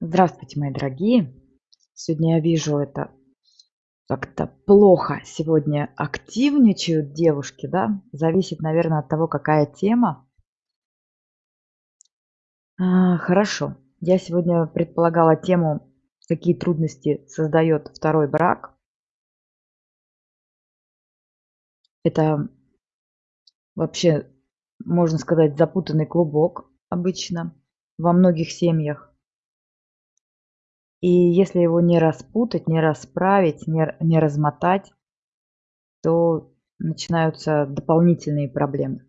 Здравствуйте, мои дорогие! Сегодня я вижу это как-то плохо сегодня активничают девушки, да? Зависит, наверно, от того, какая тема. А, хорошо. Я сегодня предполагала тему, какие трудности создаёт 2 брак. Это вообще, можно сказать, запутанный клубок обычно во многих семьях. И если его не распутать, не расправить, не не размотать, то начинаются дополнительные проблемы.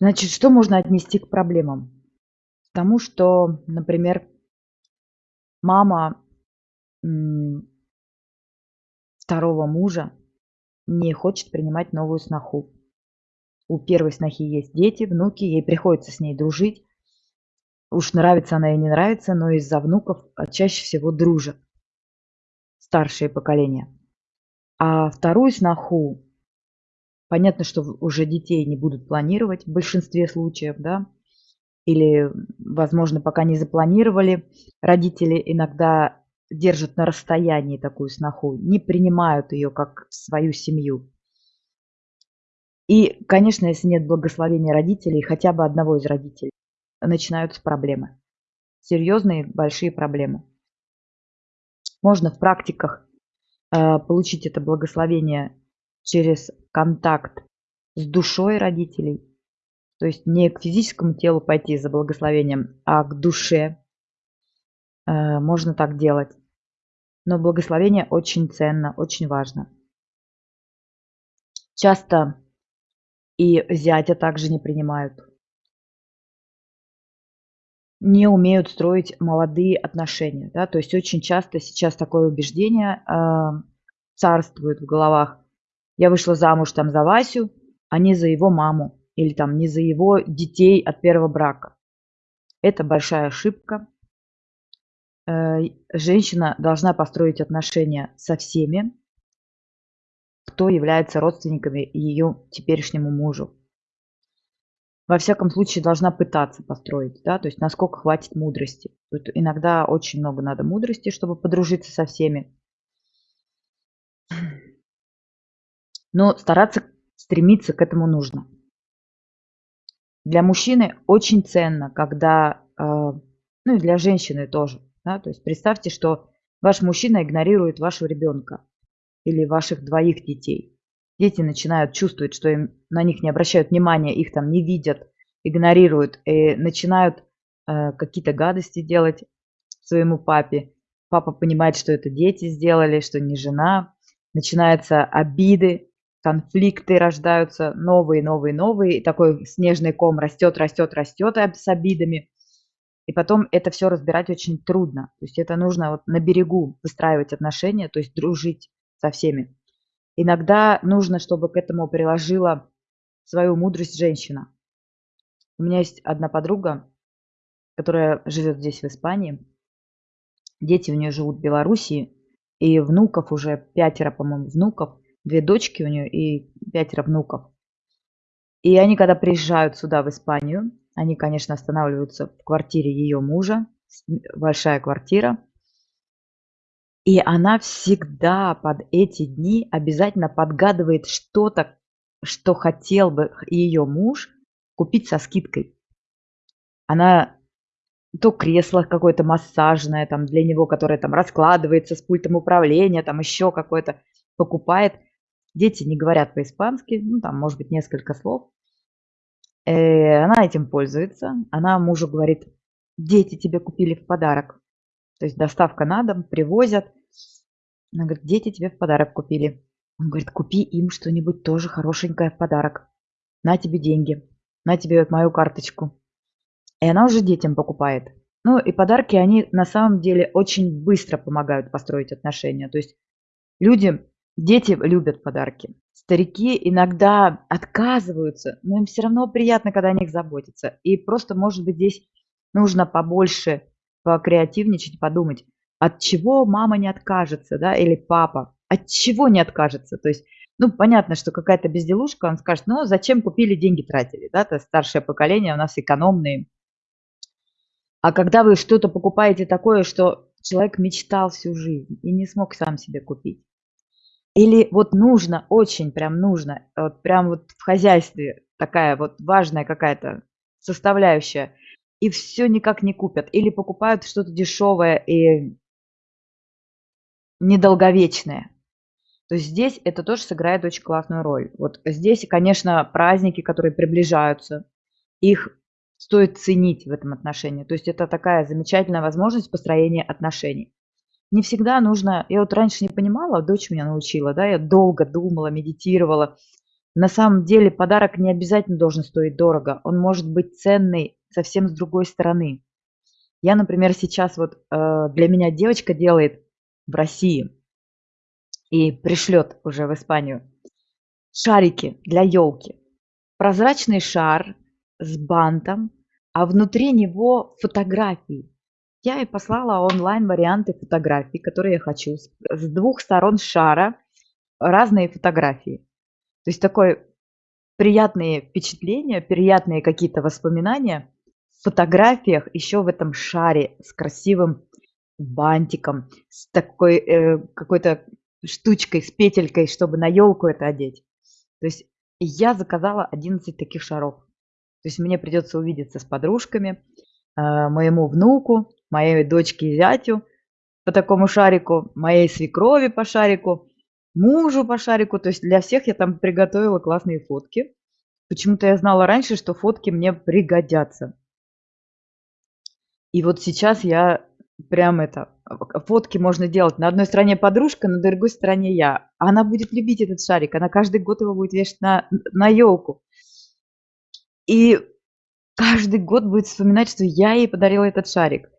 Значит, что можно отнести к проблемам? К тому, что, например мама, 2 мужа не хочет принимать новую сноху. У 1 снохи есть дети, внуки, ей приходится с ней дружить. Уж нравится она ей, не нравится, но из-за внуков, а, чаще всего дружат старшее поколение. А 2 сноху понятно, что уже детей не будут планировать в большинстве случаев, да, или, возможно, пока не запланировали. Родители иногда держат на расстоянии такую сноху, не принимают её как свою семью. И, конечно, если нет благословения родителей, хотя бы одного из родителей, начинаются проблемы. Серьёзные, большие проблемы. Можно в практиках, а, получить это благословение через контакт с душой родителей. То есть не к физическому телу пойти за благословением, а к душе. Э, можно так делать. Но благословение очень ценно, очень важно. Часто и зятя также не принимают. Не умеют строить молодые отношения, да. То есть очень часто сейчас такое убеждение, а, царствует в головах: "Я вышла замуж там за Васю, а не за его маму или там не за его детей от 1 брака". Это большая ошибка. Э, женщина должна построить отношения со всеми кто является родственниками её теперешнему мужу. Во всяком случае, должна пытаться построить, да, то есть насколько хватит мудрости. Тут иногда очень много надо мудрости, чтобы подружиться со всеми. Но стараться, стремиться к этому нужно. Для мужчины очень ценно, когда, а, ну и для женщины тоже, да, то есть представьте, что ваш мужчина игнорирует вашего ребёнка или ваших двоих детей. Дети начинают чувствовать, что им на них не обращают внимания, их там не видят, игнорируют и начинают, э, какие-то гадости делать своему папе. Папа понимает, что это дети сделали, что не жена. Начинаются обиды, конфликты рождаются новые, новые, новые. И такой снежный ком растёт, растёт об с обидами. И потом это всё разбирать очень трудно. То есть это нужно вот на берегу выстраивать отношения, то есть дружить со всеми. Иногда нужно, чтобы к этому приложила свою мудрость женщина. У меня есть одна подруга, которая живёт здесь, в Испании. Дети у неё живут в Белоруссии, и внуков уже 5, по-моему, внуков. 2 дочки у неё и 5 внуков. И они, когда приезжают сюда, в Испанию, они, конечно, останавливаются в квартире её мужа. Большая квартира. И она всегда под эти дни обязательно подгадывает что-то, что хотел бы её муж купить со скидкой. Она то кресло какое-то массажное там для него, которое там раскладывается с пультом управления, там ещё какое-то покупает. Дети не говорят по-испански, ну, там, может быть, несколько слов. Э, она этим пользуется. Она мужу говорит: "Дети тебе купили в подарок". То есть доставка на дом, привозят. Она говорит: "Дети тебе в подарок купили". Он говорит: "Купи им что-нибудь тоже хорошенькое в подарок. На тебе деньги, на тебе вот мою карточку". И она уже детям покупает. Ну и подарки, они на самом деле очень быстро помогают построить отношения. То есть люди, дети любят подарки. Старики иногда отказываются, но им всё равно приятно, когда о них заботятся. И просто, может быть, здесь нужно побольше покреативничать, подумать: от чего мама не откажется, да, или папа? От чего не откажется? То есть, ну, понятно, что какая-то безделушка, он скажет: "Ну, зачем купили, деньги тратили". Да, то старшее поколение у нас экономные. А когда вы что-то покупаете такое, что человек мечтал всю жизнь и не смог сам себе купить. Или вот нужно, очень прям нужно, вот прям вот в хозяйстве такая вот важная какая-то составляющая, и все никак не купят. Или покупают что-то дешевое и недолговечное. То есть здесь это тоже сыграет очень классную роль. Вот здесь, конечно, праздники, которые приближаются, их стоит ценить в этом отношении. То есть это такая замечательная возможность построения отношений. Не всегда нужно, я вот раньше не понимала, дочь меня научила, да, я долго думала, медитировала. На самом деле подарок не обязательно должен стоить дорого, он может быть ценный совсем с другой стороны. Я, например, сейчас вот э, для меня девочка делает в России и пришлет уже в Испанию шарики для елки. Прозрачный шар с бантом, а внутри него фотографии. Я ей послала онлайн-варианты фотографий, которые я хочу. С двух сторон шара разные фотографии. То есть такое приятные впечатления, приятные какие-то воспоминания фотографиях еще в этом шаре с красивым бантиком, с такой э, какой-то штучкой, с петелькой, чтобы на елку это одеть. То есть я заказала 11 таких шаров. То есть мне придется увидеться с подружками, э, моему внуку, моей дочке и зятю по такому шарику, моей свекрови по шарику, мужу по шарику. То есть для всех я там приготовила классные фотки. Почему-то я знала раньше, что фотки мне пригодятся. И вот сейчас я прям это, фотки можно делать. На одной стороне подружка, на другой стороне я. Она будет любить этот шарик, она каждый год его будет вешать на, на елку. И каждый год будет вспоминать, что я ей подарила этот шарик.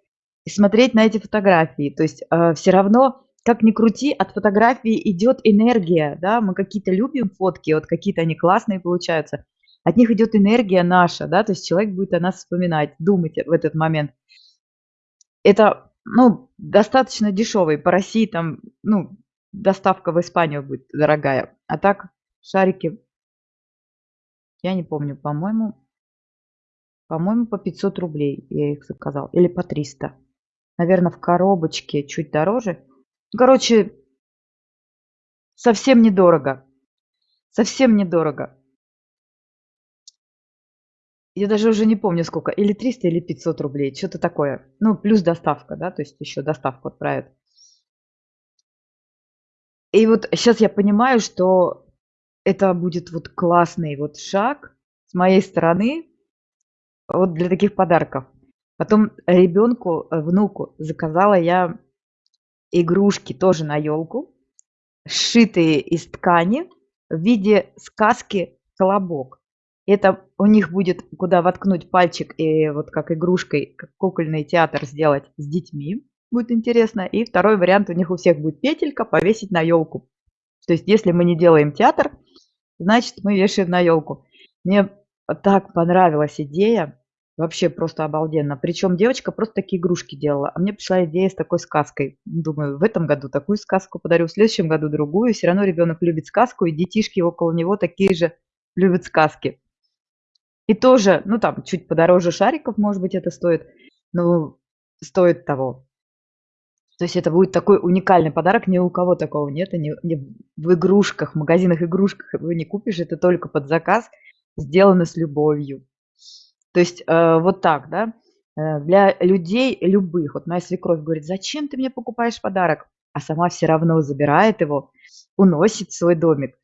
И смотреть на эти фотографии. То есть э, все равно, как ни крути, от фотографии идет энергия. Да? Мы какие-то любим фотки, вот какие-то они классные получаются. От них идет энергия наша, да, то есть человек будет о нас вспоминать, думать в этот момент. Это ну, достаточно дешевый. По России там, ну, доставка в Испанию будет дорогая. А так, шарики, я не помню, по-моему, по-моему, по 500 рублей я их заказал. Или по 300. Наверное, в коробочке чуть дороже. Короче, совсем недорого. Совсем недорого. Я даже уже не помню сколько, или 300, или 500 рублей, что-то такое. Ну, плюс доставка, да, то есть еще доставку отправят. И вот сейчас я понимаю, что это будет вот классный вот шаг с моей стороны вот для таких подарков. Потом ребенку, э, внуку заказала я игрушки тоже на елку, сшитые из ткани в виде сказки «Колобок». Это у них будет куда воткнуть пальчик и вот как игрушкой, как кукольный театр сделать с детьми. Будет интересно. И второй вариант у них у всех будет петелька повесить на елку. То есть если мы не делаем театр, значит мы вешаем на елку. Мне так понравилась идея. Вообще просто обалденно. Причем девочка просто такие игрушки делала. А мне пришла идея с такой сказкой. Думаю, в этом году такую сказку подарю, в следующем году другую. Все равно ребенок любит сказку, и детишки около него такие же любят сказки. И тоже, ну там чуть подороже шариков, может быть, это стоит, но стоит того. То есть это будет такой уникальный подарок, ни у кого такого нет, ни, ни в игрушках, в магазинах игрушках вы не купишь, это только под заказ, сделано с любовью. То есть э, вот так, да, э, для людей любых. Вот моя свекровь говорит, зачем ты мне покупаешь подарок? А сама все равно забирает его, уносит в свой домик.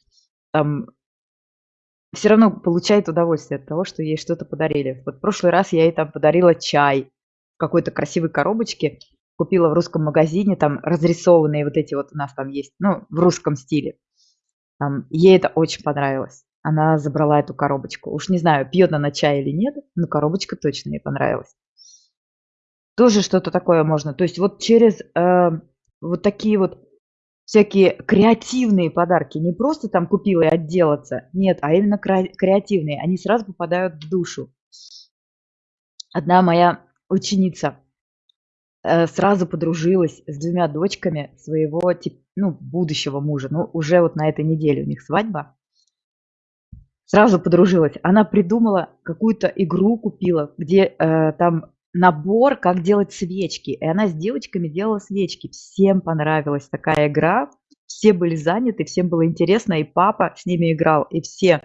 Там все равно получает удовольствие от того, что ей что-то подарили. Вот в прошлый раз я ей там подарила чай в какой-то красивой коробочке, купила в русском магазине, там разрисованные вот эти вот у нас там есть, ну, в русском стиле. Там, ей это очень понравилось. Она забрала эту коробочку. Уж не знаю, пьет она чай или нет, но коробочка точно ей понравилась. Тоже что-то такое можно. То есть вот через э, вот такие вот всякие креативные подарки. Не просто там купила и отделаться. Нет, а именно креативные. Они сразу попадают в душу. Одна моя ученица э, сразу подружилась с двумя дочками своего ну, будущего мужа. Ну, уже вот на этой неделе у них свадьба. Сразу подружилась. Она придумала какую-то игру, купила, где э, там набор, как делать свечки. И она с девочками делала свечки. Всем понравилась такая игра. Все были заняты, всем было интересно, и папа с ними играл, и все.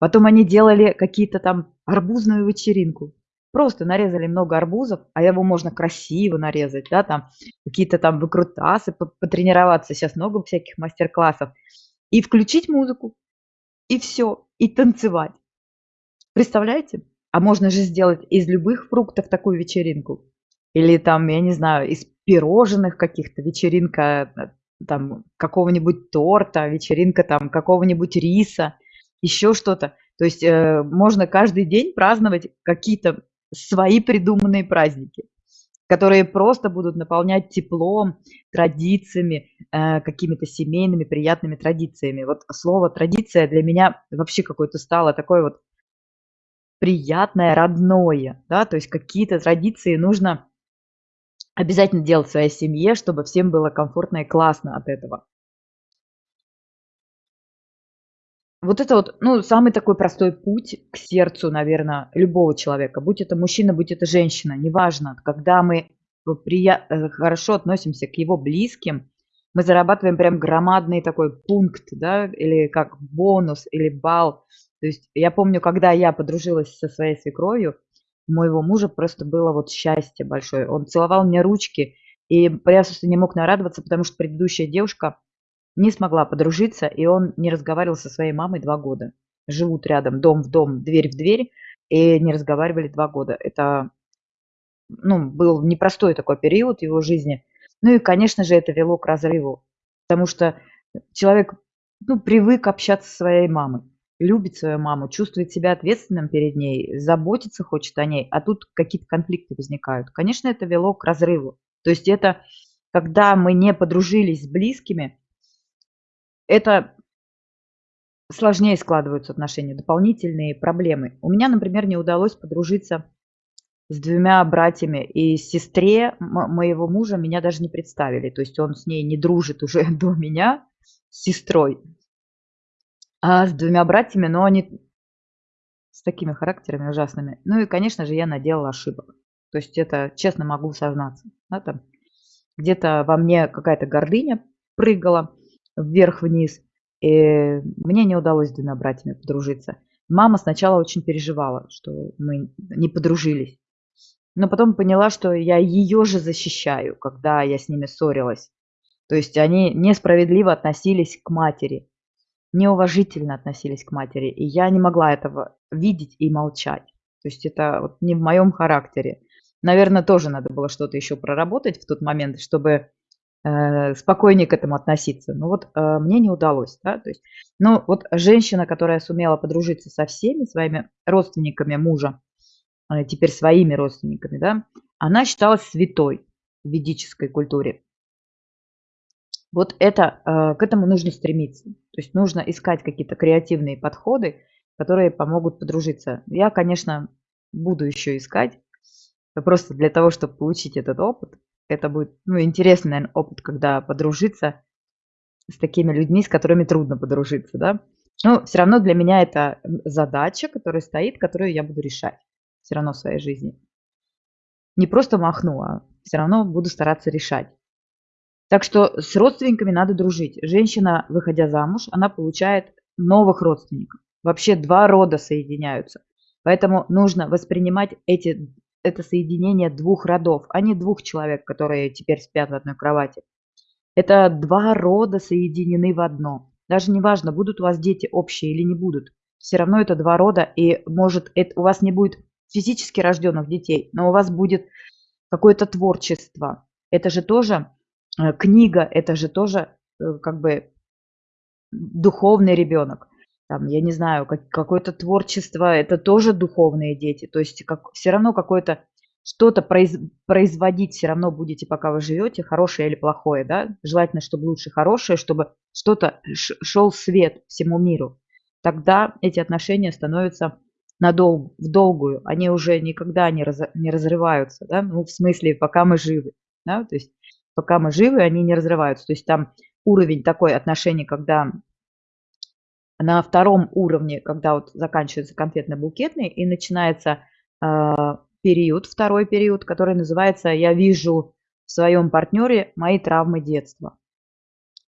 Потом они делали какие-то там арбузную вечеринку. Просто нарезали много арбузов, а его можно красиво нарезать, да, там какие-то там выкрутасы, потренироваться. Сейчас много всяких мастер-классов. И включить музыку, и все, и танцевать. Представляете? А можно же сделать из любых фруктов такую вечеринку. Или там, я не знаю, из пирожных каких-то вечеринка э, там какого-нибудь торта, вечеринка там какого-нибудь риса, еще что-то. То есть э, можно каждый день праздновать какие-то свои придуманные праздники, которые просто будут наполнять теплом, традициями, э, какими-то семейными приятными традициями. Вот слово традиция для меня вообще какое-то стало такое вот приятное, родное, да, то есть какие-то традиции нужно обязательно делать в своей семье, чтобы всем было комфортно и классно от этого. Вот это вот, ну, самый такой простой путь к сердцу, наверное, любого человека, будь это мужчина, будь это женщина, неважно, когда мы прия- э, хорошо относимся к его близким, мы зарабатываем прям громадный такой пункт, да, или как бонус, или балл то есть я помню, когда я подружилась со своей свекровью, у моего мужа просто было вот счастье большое. Он целовал мне ручки, и просто не мог нарадоваться, потому что предыдущая девушка не смогла подружиться, и он не разговаривал со своей мамой два года. Живут рядом, дом в дом, дверь в дверь, и не разговаривали два года. Это ну, был непростой такой период в его жизни. Ну и, конечно же, это вело к разрыву, потому что человек ну, привык общаться со своей мамой любит свою маму, чувствует себя ответственным перед ней, заботиться хочет о ней, а тут какие-то конфликты возникают. Конечно, это вело к разрыву. То есть это, когда мы не подружились с близкими, это сложнее складываются отношения, дополнительные проблемы. У меня, например, не удалось подружиться с двумя братьями, и сестре моего мужа меня даже не представили. То есть он с ней не дружит уже до меня, с сестрой. А, с двумя братьями, но они с такими характерами ужасными. Ну и, конечно же, я наделала ошибок. То есть это честно могу сознаться. Да, там где-то во мне какая-то гордыня прыгала вверх-вниз. И мне не удалось с двумя братьями подружиться. Мама сначала очень переживала, что мы не подружились. Но потом поняла, что я ее же защищаю, когда я с ними ссорилась. То есть они несправедливо относились к матери неуважительно относились к матери, и я не могла этого видеть и молчать. То есть это вот не в моем характере. Наверное, тоже надо было что-то еще проработать в тот момент, чтобы э, спокойнее к этому относиться. Но вот э, мне не удалось. Да? То есть, ну вот женщина, которая сумела подружиться со всеми своими родственниками мужа, э, теперь своими родственниками, да, она считалась святой в ведической культуре. Вот это, э, к этому нужно стремиться. То есть нужно искать какие-то креативные подходы, которые помогут подружиться. Я, конечно, буду еще искать, просто для того, чтобы получить этот опыт. Это будет ну, интересный, наверное, опыт, когда подружиться с такими людьми, с которыми трудно подружиться, да. Но все равно для меня это задача, которая стоит, которую я буду решать все равно в своей жизни. Не просто махну, а все равно буду стараться решать. Так что с родственниками надо дружить. Женщина, выходя замуж, она получает новых родственников. Вообще два рода соединяются. Поэтому нужно воспринимать эти, это соединение двух родов, а не двух человек, которые теперь спят в одной кровати. Это два рода соединены в одно. Даже не важно, будут у вас дети общие или не будут. Все равно это два рода, и может это, у вас не будет физически рожденных детей, но у вас будет какое-то творчество. Это же тоже книга это же тоже э, как бы духовный ребенок. Там, я не знаю, как, какое-то творчество, это тоже духовные дети. То есть как, все равно какое-то что-то произ, производить все равно будете, пока вы живете, хорошее или плохое, да? Желательно, чтобы лучше хорошее, чтобы что-то шел свет всему миру. Тогда эти отношения становятся надолго, в долгую. Они уже никогда не, раз, не разрываются, да? Ну, в смысле, пока мы живы, да? То есть пока мы живы, они не разрываются. То есть там уровень такой отношений, когда на втором уровне, когда вот заканчивается конфетно-букетный и начинается э, период, второй период, который называется «Я вижу в своем партнере мои травмы детства».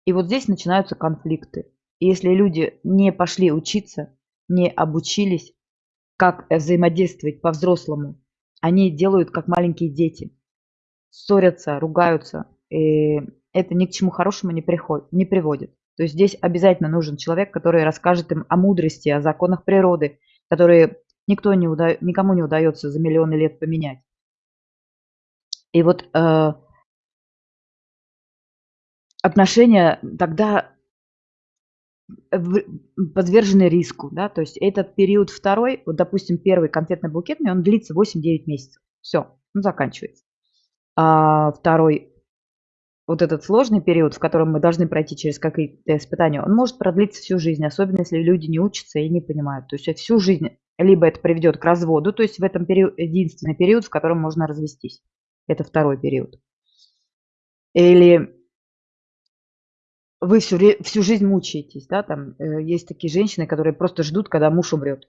И вот здесь начинаются конфликты. И если люди не пошли учиться, не обучились, как взаимодействовать по-взрослому, они делают как маленькие дети. Ссорятся, ругаются. И это ни к чему хорошему не, приходит, не приводит. То есть здесь обязательно нужен человек, который расскажет им о мудрости, о законах природы, которые никто не уда... никому не удается за миллионы лет поменять. И вот э, отношения тогда подвержены риску, да, то есть этот период второй, вот, допустим, первый конфетно-букетный, он длится 8-9 месяцев, все, он заканчивается. А второй, вот этот сложный период, в котором мы должны пройти через какие-то испытания, он может продлиться всю жизнь, особенно если люди не учатся и не понимают. То есть всю жизнь либо это приведет к разводу, то есть в этом период, единственный период, в котором можно развестись. Это второй период. Или вы всю, всю жизнь мучаетесь, да, там э, есть такие женщины, которые просто ждут, когда муж умрет.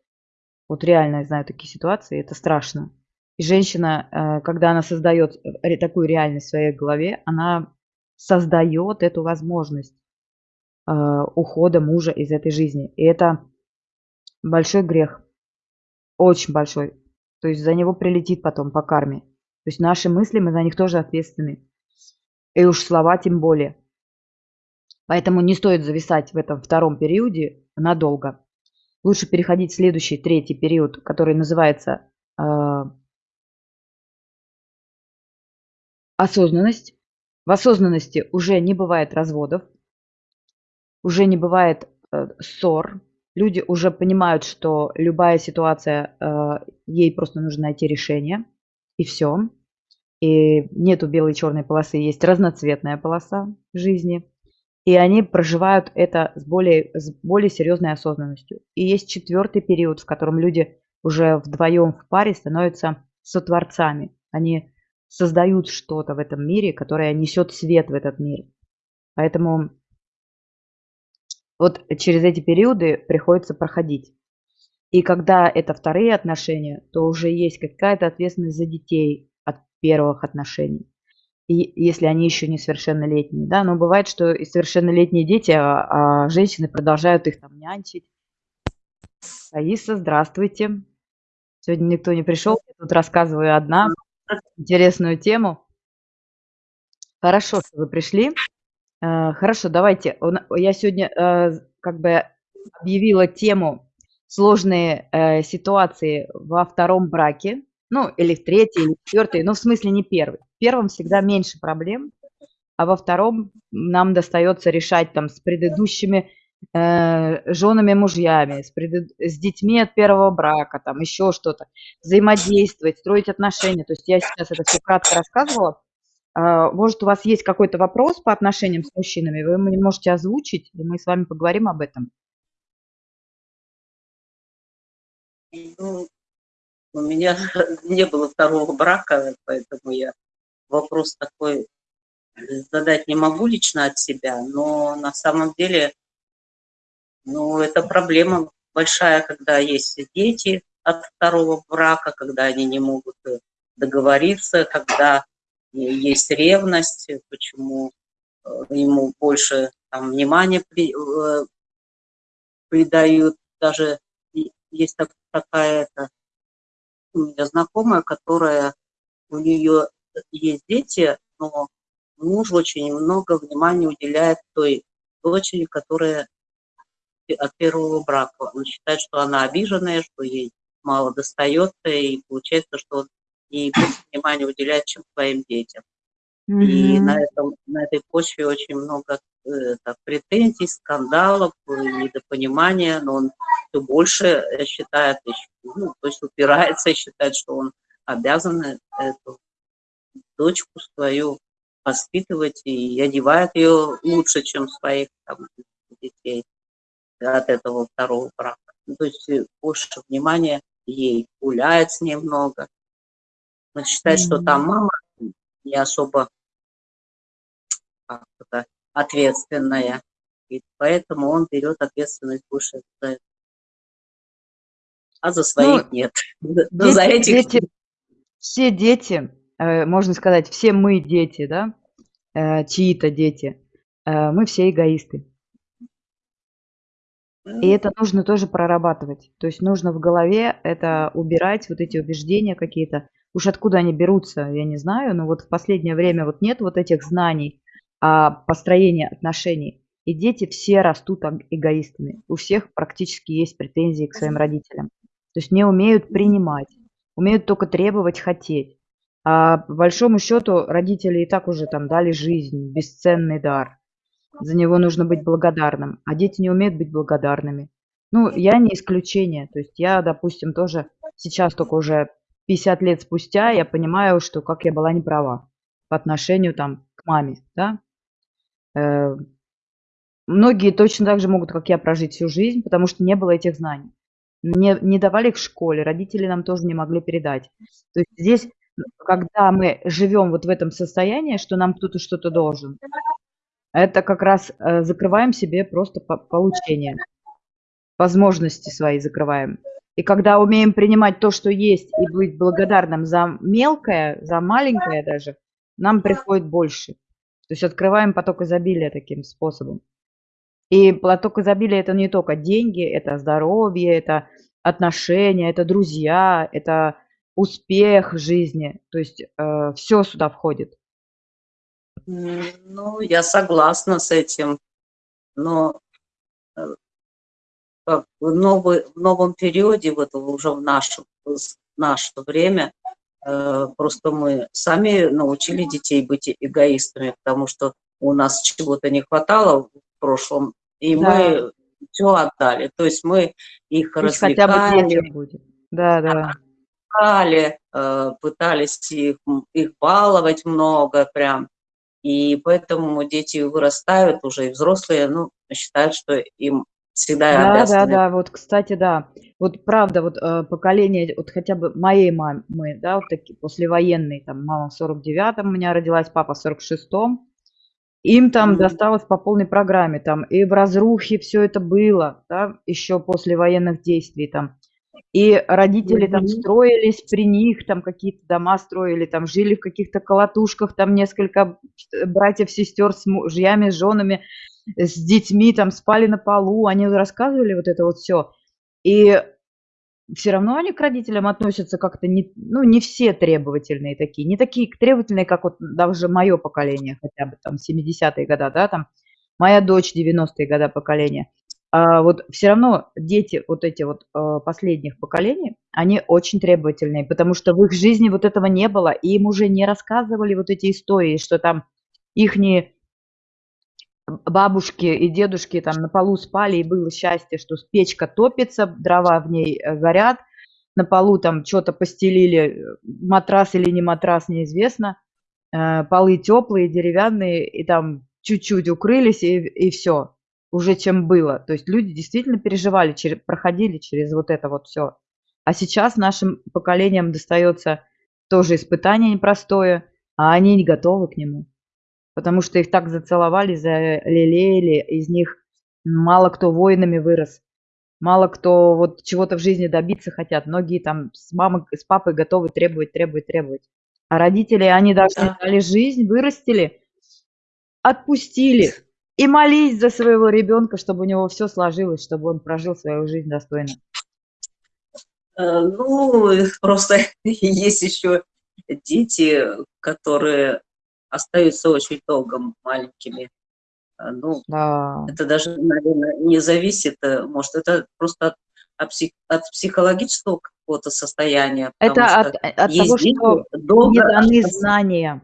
Вот реально я знаю такие ситуации, это страшно. И женщина, э, когда она создает э, такую реальность в своей голове, она создает эту возможность э, ухода мужа из этой жизни. И это большой грех, очень большой. То есть за него прилетит потом по карме. То есть наши мысли, мы за них тоже ответственны. И уж слова тем более. Поэтому не стоит зависать в этом втором периоде надолго. Лучше переходить в следующий, третий период, который называется осознанность. В осознанности уже не бывает разводов, уже не бывает э, ссор. Люди уже понимают, что любая ситуация, э, ей просто нужно найти решение, и все. И нету белой и черной полосы, есть разноцветная полоса жизни и они проживают это с более, с более серьезной осознанностью. И есть четвертый период, в котором люди уже вдвоем в паре становятся сотворцами. Они создают что-то в этом мире, которое несет свет в этот мир. Поэтому вот через эти периоды приходится проходить. И когда это вторые отношения, то уже есть какая-то ответственность за детей от первых отношений если они еще не совершеннолетние, да, но бывает, что и совершеннолетние дети, а, а женщины продолжают их там нянчить. Аиса, здравствуйте. Сегодня никто не пришел, я тут рассказываю одна интересную тему. Хорошо, что вы пришли. Э, хорошо, давайте. Я сегодня э, как бы объявила тему сложные э, ситуации во втором браке. Ну, или в третий, или в четвертый, но в смысле не первый. В первом всегда меньше проблем, а во втором нам достается решать там с предыдущими женами, мужьями, с, пред... с детьми от первого брака, там еще что-то, взаимодействовать, строить отношения. То есть я сейчас это все кратко рассказывала. Э, может, у вас есть какой-то вопрос по отношениям с мужчинами, вы можете озвучить, и мы с вами поговорим об этом. Ну, у меня не было второго брака, поэтому я вопрос такой задать не могу лично от себя, но на самом деле, ну, это проблема большая, когда есть дети от второго брака, когда они не могут договориться, когда есть ревность, почему э, ему больше там, внимания при, э, придают. Даже есть такая у меня знакомая, которая, у нее есть дети, но муж очень много внимания уделяет той дочери, которая от первого брака. Он считает, что она обиженная, что ей мало достается, и получается, что он ей больше внимания уделяет, чем своим детям. Mm -hmm. И на, этом, на этой почве очень много э, так, претензий, скандалов, недопонимания, но он все больше считает, ну, то есть упирается и считает, что он обязан эту дочку свою воспитывать и одевает ее лучше, чем своих там, детей от этого второго брака. Ну, то есть э, больше внимания ей, гуляет с ней много. Он считает, mm -hmm. что там мама не особо ответственная, и поэтому он берет ответственность больше за это. А за своих ну, нет. Дети, за этих... дети, все дети, э, можно сказать, все мы дети, да, э, чьи-то дети, мы все эгоисты. И это нужно тоже прорабатывать. То есть нужно в голове это убирать, вот эти убеждения какие-то. Уж откуда они берутся, я не знаю, но вот в последнее время вот нет вот этих знаний о построении отношений. И дети все растут эгоистами. У всех практически есть претензии к своим родителям. То есть не умеют принимать, умеют только требовать, хотеть. А по большому счету родители и так уже там дали жизнь, бесценный дар. За него нужно быть благодарным, а дети не умеют быть благодарными. Ну, я не исключение. То есть я, допустим, тоже сейчас только уже 50 лет спустя я понимаю, что как я была неправа по отношению там к маме, да. Э, многие точно так же могут, как я, прожить всю жизнь, потому что не было этих знаний. Не, не давали в школе, родители нам тоже не могли передать. То есть здесь, когда мы живем вот в этом состоянии, что нам кто-то что-то должен, это как раз э, закрываем себе просто по получение. Возможности свои закрываем. И когда умеем принимать то, что есть, и быть благодарным за мелкое, за маленькое даже, нам приходит больше. То есть открываем поток изобилия таким способом. И поток изобилия – это не только деньги, это здоровье, это отношения, это друзья, это успех жизни. То есть э, все сюда входит. Ну, я согласна с этим, но э, в, новый, в новом периоде, вот уже в наше, в наше время, э, просто мы сами научили детей быть эгоистами, потому что у нас чего-то не хватало в прошлом, и да. мы все отдали. То есть мы их Пусть развлекали. Бы будет. Да, да. Развлекали, э, пытались их, их баловать много прям. И поэтому дети вырастают уже и взрослые, ну, считают, что им всегда да, обязаны. Да, да, вот, кстати, да. Вот правда, вот э, поколение, вот хотя бы моей мамы, да, вот такие, послевоенные, там, мама в 49-м у меня родилась, папа в 46-м, им там mm -hmm. досталось по полной программе, там, и в разрухе все это было, да, еще после военных действий, там, и родители там строились при них, там какие-то дома строили, там жили в каких-то колотушках, там несколько братьев, сестер с мужьями, с женами, с детьми, там спали на полу, они рассказывали вот это вот все. И все равно они к родителям относятся как-то не, ну, не все требовательные такие, не такие требовательные, как вот даже мое поколение, хотя бы там 70-е годы, да, там моя дочь 90-е годы поколения а, вот все равно дети вот эти вот а, последних поколений, они очень требовательные, потому что в их жизни вот этого не было, и им уже не рассказывали вот эти истории, что там их бабушки и дедушки там на полу спали, и было счастье, что печка топится, дрова в ней э, горят, на полу там что-то постелили, матрас или не матрас, неизвестно, э, полы теплые, деревянные, и там чуть-чуть укрылись, и, и все уже, чем было. То есть люди действительно переживали, через, проходили через вот это вот все. А сейчас нашим поколениям достается тоже испытание непростое, а они не готовы к нему. Потому что их так зацеловали, залелеяли, из них мало кто воинами вырос. Мало кто вот чего-то в жизни добиться хотят. Многие там с мамой, с папой готовы требовать, требовать, требовать. А родители, они даже да. дали жизнь, вырастили, отпустили, и молись за своего ребенка, чтобы у него все сложилось, чтобы он прожил свою жизнь достойно. Э, ну, просто есть еще дети, которые остаются очень долго маленькими. Э, ну, да. это даже, наверное, не зависит, э, может, это просто от, от психологического какого-то состояния. Это от, от того, что долго... не даны знания.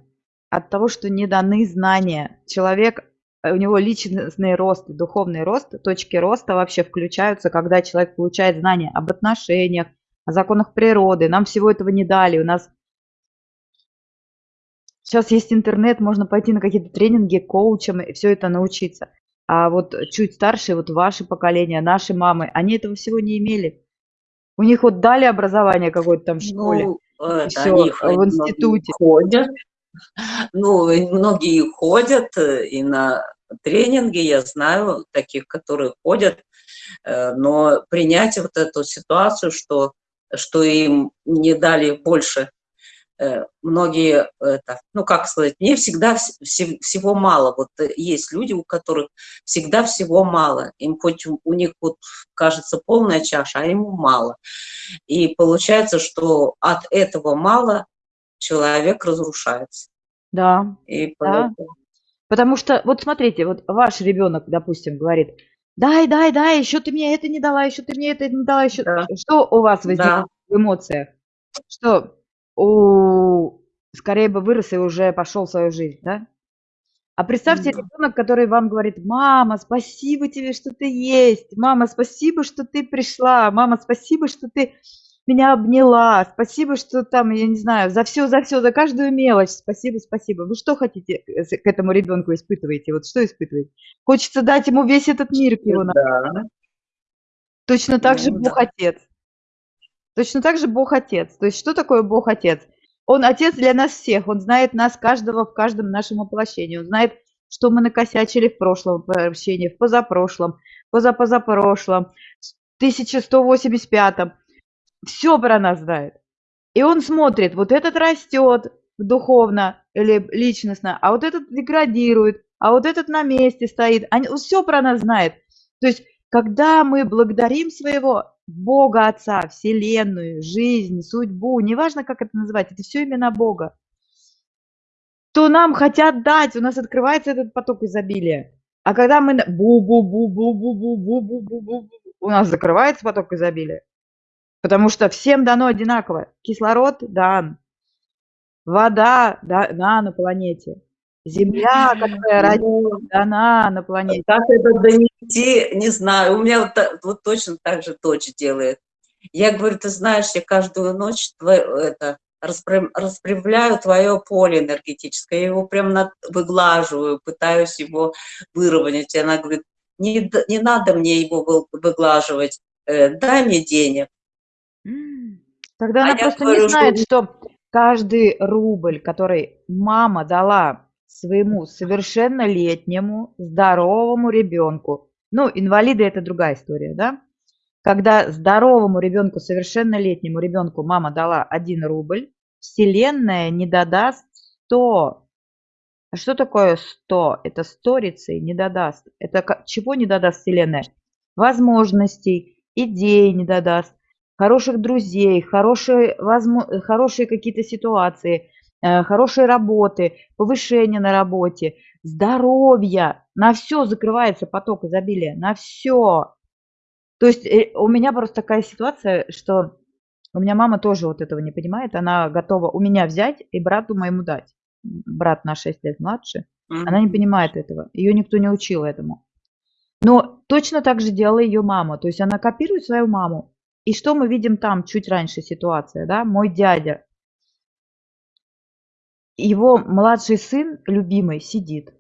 От того, что не даны знания. Человек у него личностный рост, духовный рост, точки роста вообще включаются, когда человек получает знания об отношениях, о законах природы. Нам всего этого не дали. У нас сейчас есть интернет, можно пойти на какие-то тренинги, коучам и все это научиться. А вот чуть старше, вот ваше поколение, наши мамы, они этого всего не имели. У них вот дали образование какое-то там в школе, ну, все, в институте. Ходят, ну, многие ходят э, и на тренинги, я знаю таких, которые ходят, э, но принять вот эту ситуацию, что, что им не дали больше э, многие, это, ну как сказать, мне всегда вс всего мало. Вот э, есть люди, у которых всегда всего мало. Им хоть у, них вот кажется полная чаша, а ему мало. И получается, что от этого мало человек разрушается. Да. И да. Потому что, вот смотрите, вот ваш ребенок, допустим, говорит, дай, дай, дай, еще ты мне это не дала, еще ты мне это не дала, еще... Да. Что у вас возникает да. в эмоциях? Что у... скорее бы вырос и уже пошел в свою жизнь, да? А представьте, да. ребенок, который вам говорит, мама, спасибо тебе, что ты есть, мама, спасибо, что ты пришла, мама, спасибо, что ты меня обняла, спасибо, что там, я не знаю, за все, за все, за каждую мелочь, спасибо, спасибо. Вы что хотите к этому ребенку испытываете? Вот что испытываете? Хочется дать ему весь этот мир его да. Точно так ну, же Бог да. Отец. Точно так же Бог Отец. То есть что такое Бог Отец? Он Отец для нас всех, Он знает нас каждого в каждом нашем воплощении, Он знает, что мы накосячили в прошлом воплощении, в позапрошлом, позапозапрошлом, в 1185 все про нас знает. И он смотрит, вот этот растет духовно или личностно, а вот этот деградирует, а вот этот на месте стоит. Они, все про нас знает. То есть, когда мы благодарим своего Бога Отца, Вселенную, жизнь, судьбу, неважно, как это называть, это все именно Бога, то нам хотят дать, у нас открывается этот поток изобилия. А когда мы бу-бу-бу-бу-бу-бу-бу-бу-бу-бу, у нас закрывается поток изобилия. Потому что всем дано одинаково. Кислород дан, вода дана на планете, земля, которая родила, дана на планете. Как это донести, не знаю. У меня вот, вот точно так же дочь делает. Я говорю, ты знаешь, я каждую ночь твое, это, распрямляю твое поле энергетическое, я его прям над, выглаживаю, пытаюсь его выровнять. И она говорит, не, не надо мне его выглаживать, э, дай мне денег. Тогда а она просто говорю, не знает, что... что каждый рубль, который мама дала своему совершеннолетнему здоровому ребенку, ну, инвалиды это другая история, да? Когда здоровому ребенку, совершеннолетнему ребенку мама дала 1 рубль, Вселенная не додаст 100. А что такое 100? Это сторицей не додаст. Это чего не додаст Вселенная? Возможностей, идей не додаст хороших друзей, хорошие, возможно, хорошие какие-то ситуации, э, хорошей работы, повышение на работе, здоровья. На все закрывается поток изобилия, на все. То есть э, у меня просто такая ситуация, что у меня мама тоже вот этого не понимает. Она готова у меня взять и брату моему дать. Брат на 6 лет младше. Она не понимает этого. Ее никто не учил этому. Но точно так же делала ее мама. То есть она копирует свою маму. И что мы видим там чуть раньше ситуация, да? Мой дядя, его младший сын, любимый, сидит.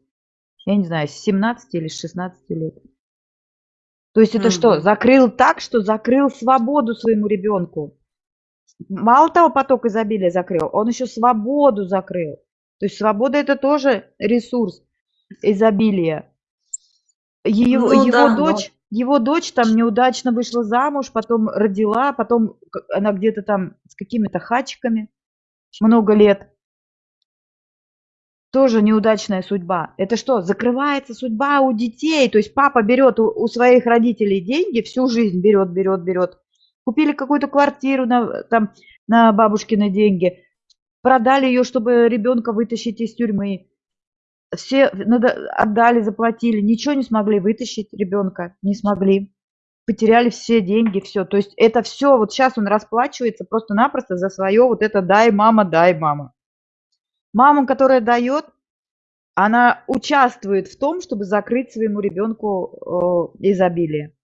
Я не знаю, с 17 или с 16 лет. То есть это mm-hmm. что, закрыл так, что закрыл свободу своему ребенку. Мало того, поток изобилия закрыл, он еще свободу закрыл. То есть свобода это тоже ресурс изобилия. Его, ну, его да, дочь, его дочь там неудачно вышла замуж, потом родила, потом она где-то там с какими-то хачиками много лет. Тоже неудачная судьба. Это что, закрывается судьба у детей? То есть папа берет у, у своих родителей деньги, всю жизнь берет, берет, берет. Купили какую-то квартиру на, там, на бабушкины деньги, продали ее, чтобы ребенка вытащить из тюрьмы все надо, отдали, заплатили, ничего не смогли вытащить ребенка, не смогли. Потеряли все деньги, все. То есть это все, вот сейчас он расплачивается просто-напросто за свое вот это «дай, мама, дай, мама». Мама, которая дает, она участвует в том, чтобы закрыть своему ребенку изобилие.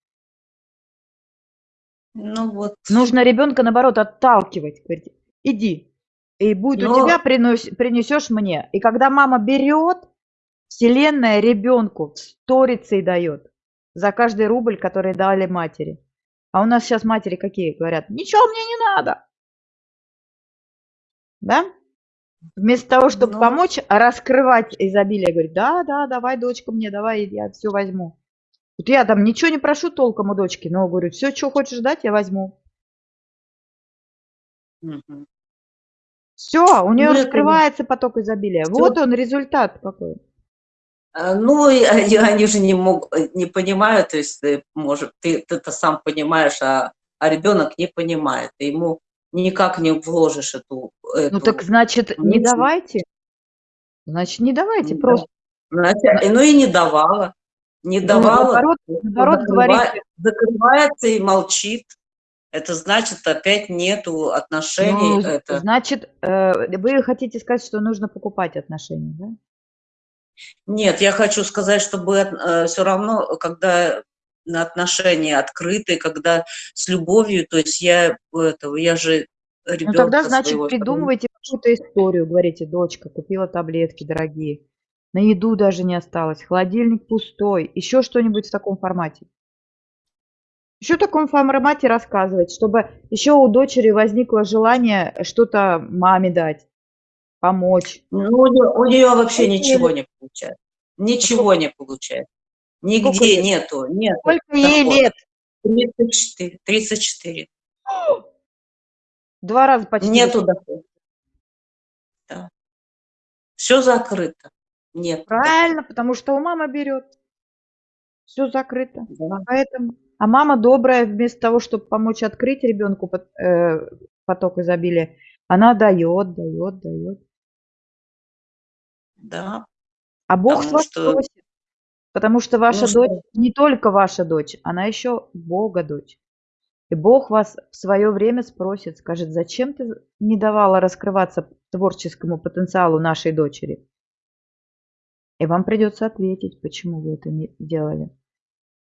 Ну вот. Нужно ребенка, наоборот, отталкивать. Говорить, иди, и будет Но... у тебя, принесешь мне. И когда мама берет, Вселенная ребенку сторицей дает за каждый рубль, который дали матери. А у нас сейчас матери какие говорят? Ничего мне не надо. Да? Вместо того, чтобы ну... помочь, раскрывать изобилие, говорит, да, да, давай, дочка, мне, давай, я все возьму. Вот я там ничего не прошу толком у дочки, но говорю, все, что хочешь дать, я возьму. Угу. Все, у нее Ну, раскрывается поток изобилия. всё. Вот он результат какой. А, ну, и они они же не мог не понимают, то есть, э, может, ты ты-то сам понимаешь, а а ребенок не понимает. Ты ему никак не вложишь эту Ну так эту значит, не давайте. Значит, не давайте, М-да. просто. Значит, ну и не давала. Не Ну, давала, наоборот наоборот закрыва говорите. закрывается и молчит. Это значит, опять нету отношений. Ну, Это значит, э, вы хотите сказать, что нужно покупать отношения, да? Нет, я хочу сказать, чтобы э, всё равно, когда на отношения открыты, когда с любовью, то есть я этого, я же Ну тогда, значит, своего придумывайте какую-то историю. Говорите: "Дочка купила таблетки дорогие, на еду даже не осталось, холодильник пустой". Еще что-нибудь в таком формате. Еще в таком формате рассказывать, чтобы еще у дочери возникло желание что-то маме дать, помочь. Ну, у неё вообще Сколько ничего не получается. Сколько Ничего не получается. Сколько Нигде лет? нету нету Сколько ей лет? 34 34. 2 раза почти Нету дохода. Да. Всё закрыто. Нет. Правильно, потому что у мамы берет. Всё закрыто. Да. Поэтому. А мама добрая, вместо того, чтоб помочь открыть ребенку э, поток изобилия, она дает, дает, дает. Да. А Бог Потому вас что просит. Потому что Ну ваша дочь что не только ваша дочь, она еще Бога дочь. И Бог вас в свое время спросит, скажет: "Зачем ты не давала раскрываться творческому потенциалу нашей дочери?" И вам придется ответить, почему вы это не делали.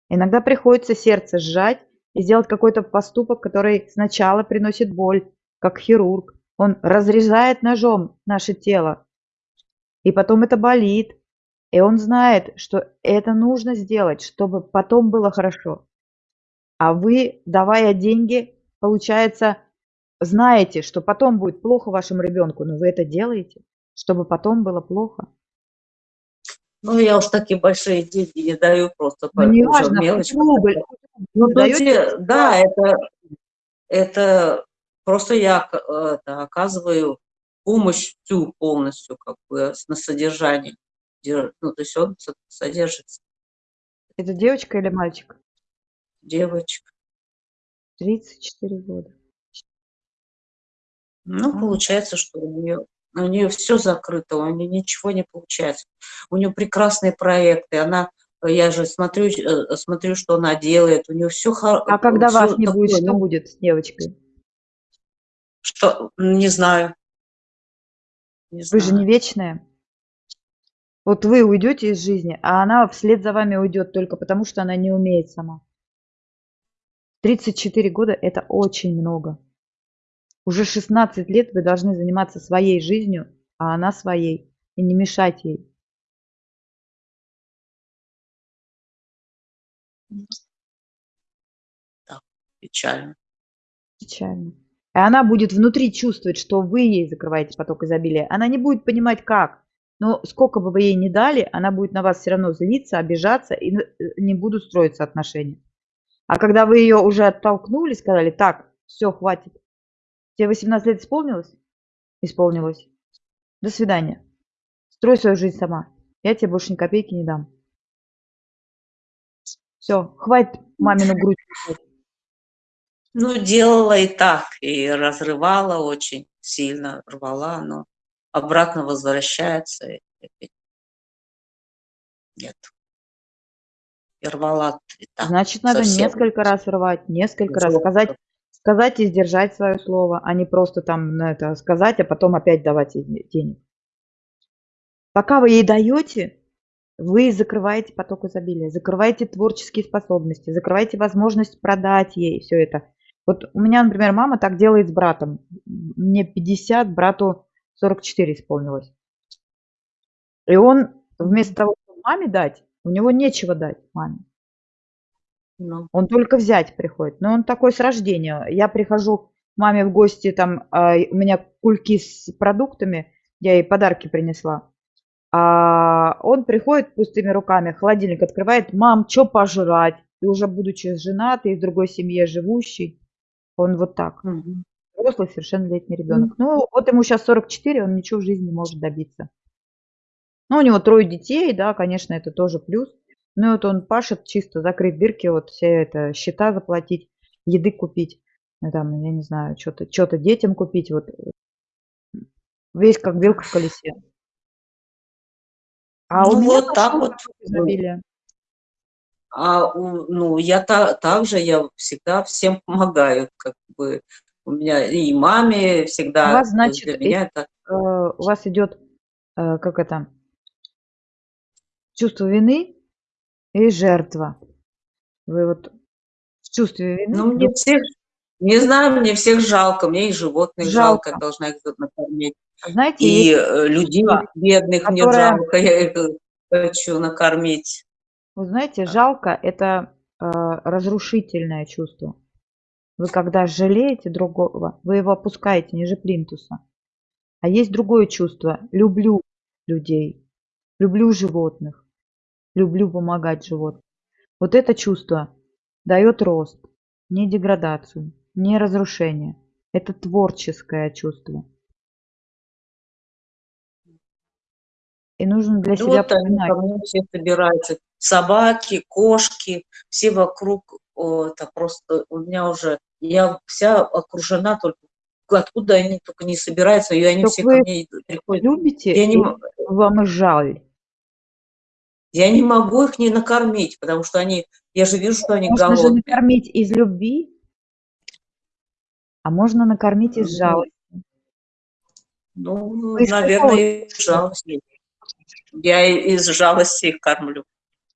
Иногда приходится сердце сжать и сделать какой-то поступок, который сначала приносит боль, как хирург. Он разрезает ножом наше тело, и потом это болит. И он знает, что это нужно сделать, чтобы потом было хорошо. А вы, давая деньги, получается, знаете, что потом будет плохо вашему ребенку, но вы это делаете, чтобы потом было плохо. Ну, я уж такие большие деньги не даю, просто Ну по уже неважно, мелочь рубль, Ну, вы то даёте те да, это это просто я это оказываю помощь всю полностью, как бы, на содержание. Дер ну, то есть он со содержится. Это девочка или мальчик? Девочка. 34 года. Ну, А. получается, что у неё у неё всё закрыто, у неё ничего не получается. У неё прекрасные проекты, она я же смотрю э, смотрю, что она делает, у неё всё хо А когда вас не будет, такое, что ну будет с девочкой? Что? Не знаю. Не Вы же не вечная. Вот вы уйдете из жизни, а она вслед за вами уйдет только потому, что она не умеет сама. 34 года- это очень много. Уже 16 лет вы должны заниматься своей жизнью, а она своей, и не мешать ей. Да, печально. Печально. И она будет внутри чувствовать, что вы ей закрываете поток изобилия. Она не будет понимать, как. Но сколько бы вы ей ни дали, она будет на вас всё равно злиться, обижаться, и э, не будут строиться отношения. А когда вы её уже оттолкнули, сказали: "Так, всё, хватит. Тебе 18 лет исполнилось? Исполнилось. До свидания. Строй свою жизнь сама. Я тебе больше ни копейки не дам". Всё, хватит мамину грудь. Ну, делала и так, и разрывала очень сильно, рвала, но обратно возвращается и опять нет. И рвала и так Значит, надо совсем. несколько раз рвать, несколько раз сказать сказать и сдержать свое слово, а не просто там, ну, это сказать, а потом опять давать денег. Пока вы ей даёте, вы закрываете поток изобилия, закрываете творческие способности, закрываете возможность продать ей всё это. Вот у меня, например, мама так делает с братом. Мне 50, брату 44 исполнилось. И он вместо того, чтобы маме дать, у него нечего дать маме. Ну. Он только взять приходит. Но он такой с рождения. Я прихожу к маме в гости, там, а, у меня кульки с продуктами, я ей подарки принесла. А он приходит пустыми руками, холодильник открывает: "Мам, чё пожрать?" И уже будучи женатый, в другой семье живущий, он вот так. Мгм. взрослый совершеннолетний ребенок. Ну, вот ему сейчас 44, он ничего в жизни не может добиться. Ну, у него трое детей, да, конечно, это тоже плюс. Ну, вот он пашет чисто закрыть дырки, вот все это счета заплатить, еды купить, ну, там, я не знаю, что-то что детям купить, вот весь как белка в колесе. А ну, у меня вот так вот изобилие. А, ну, я та, также, я всегда всем помогаю, как бы, у меня и маме всегда. У вас, значит, для меня это... Э, у вас идет, э, как это, чувство вины и жертва. Вы вот в чувстве вины... Ну, мне всех, не знаю, мне всех жалко, мне и животных жалко, жалко должна их накормить. Знаете, и э, людей бедных которая... мне жалко, я их хочу накормить. Вы знаете, жалко – это э, разрушительное чувство. Вы когда жалеете другого, вы его опускаете ниже плинтуса. А есть другое чувство – люблю людей, люблю животных, люблю помогать животным. Вот это чувство дает рост, не деградацию, не разрушение. Это творческое чувство. И нужно для ну, себя вот понимать. Они все собираются собаки, кошки, все вокруг, это просто у меня уже, я вся окружена только откуда они только не собираются, и они так все ко мне приходят. Любите, я не, вам жаль. Я не могу их не накормить, потому что они, я же вижу, что они можно голодные. Можно же накормить из любви, а можно накормить из жалости. Ну, Вы наверное, из жалости. Я из жалости их кормлю.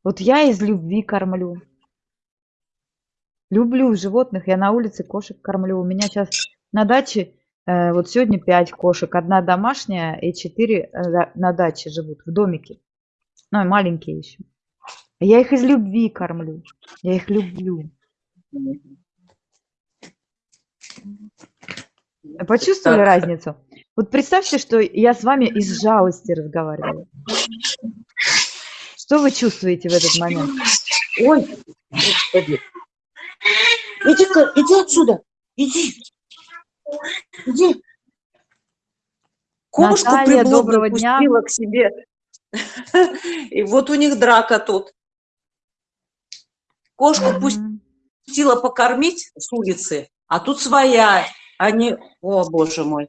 Вот я из любви кормлю. Люблю животных, я на улице кошек кормлю. У меня сейчас на даче, э, вот сегодня пять кошек, одна домашняя и четыре э, на даче живут, в домике. Ну, и маленькие еще. Я их из любви кормлю, я их люблю. Почувствовали разницу? Вот представьте, что я с вами из жалости разговариваю. Что вы чувствуете в этот момент? Ой, господи. Иди-ка, иди отсюда. Иди. Иди. Кошку Наталья, доброго дня. к себе. И вот у них драка тут. Кошку mm -hmm. пустила покормить с улицы, а тут своя. Они, о боже мой,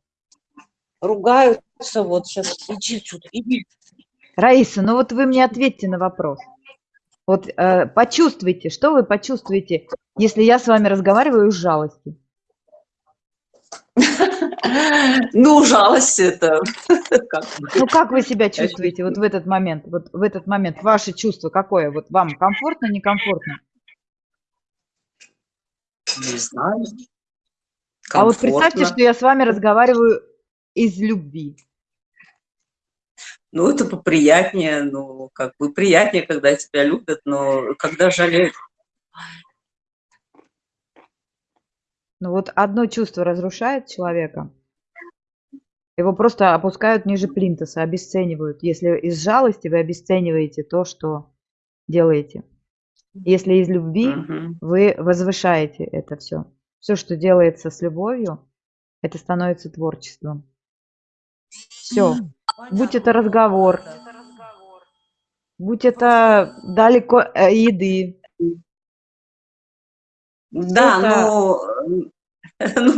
ругаются. Вот сейчас, иди отсюда, иди. Раиса, ну вот вы мне ответьте на вопрос. Вот э, почувствуйте, что вы почувствуете, если я с вами разговариваю с жалостью? Ну, жалость это... Ну, как вы себя чувствуете вот в этот момент? Вот в этот момент ваше чувство какое? Вот вам комфортно, некомфортно? Не знаю. А вот представьте, что я с вами разговариваю из любви. Ну, это поприятнее, ну, как бы приятнее, когда тебя любят, но когда жалеют. Ну, вот одно чувство разрушает человека, его просто опускают ниже плинтуса, обесценивают. Если из жалости вы обесцениваете то, что делаете. Если из любви угу. вы возвышаете это все. Все, что делается с любовью, это становится творчеством. Все. Будь это разговор, будь это далеко э, еды. Да, но ну,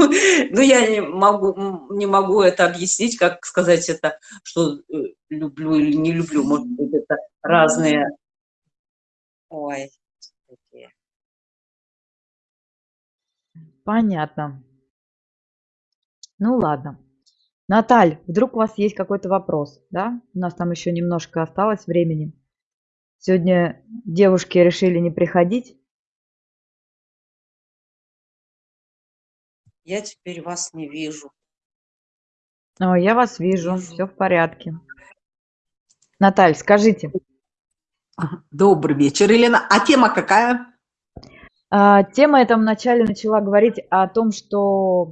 ну, я не могу, не могу это объяснить, как сказать это, что э, люблю или не люблю. Может быть, это разные... Ой. Понятно. Ну ладно. Наталь, вдруг у вас есть какой-то вопрос, да? У нас там еще немножко осталось времени. Сегодня девушки решили не приходить. Я теперь вас не вижу. О, я вас вижу, все в порядке. Наталь, скажите. Добрый вечер, Елена. А тема какая? А, тема я там вначале начала говорить о том, что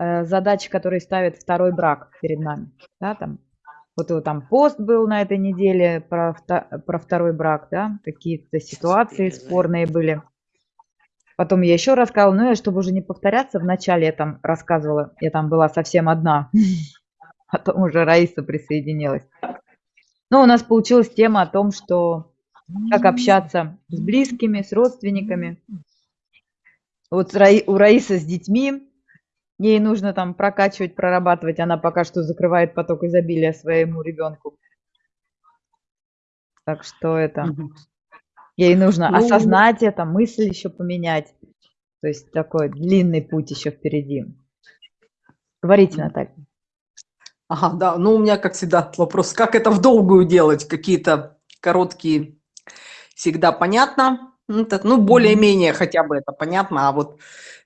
задачи, которые ставит второй брак перед нами. Да, там, вот, вот там пост был на этой неделе про, про второй брак, да, какие-то ситуации спорные были. Потом я еще рассказывала, ну, я, чтобы уже не повторяться, вначале я там рассказывала, я там была совсем одна, потом уже Раиса присоединилась. Ну, у нас получилась тема о том, что как общаться с близкими, с родственниками. Вот у Раисы с детьми, ей нужно там прокачивать, прорабатывать, она пока что закрывает поток изобилия своему ребенку. Так что это... Ей нужно ну, осознать это, мысль еще поменять. То есть такой длинный путь еще впереди. Говорите, Наталья. Ага, да, ну у меня, как всегда, вопрос, как это в долгую делать? Какие-то короткие всегда понятно, ну, ну более-менее хотя бы это понятно, а вот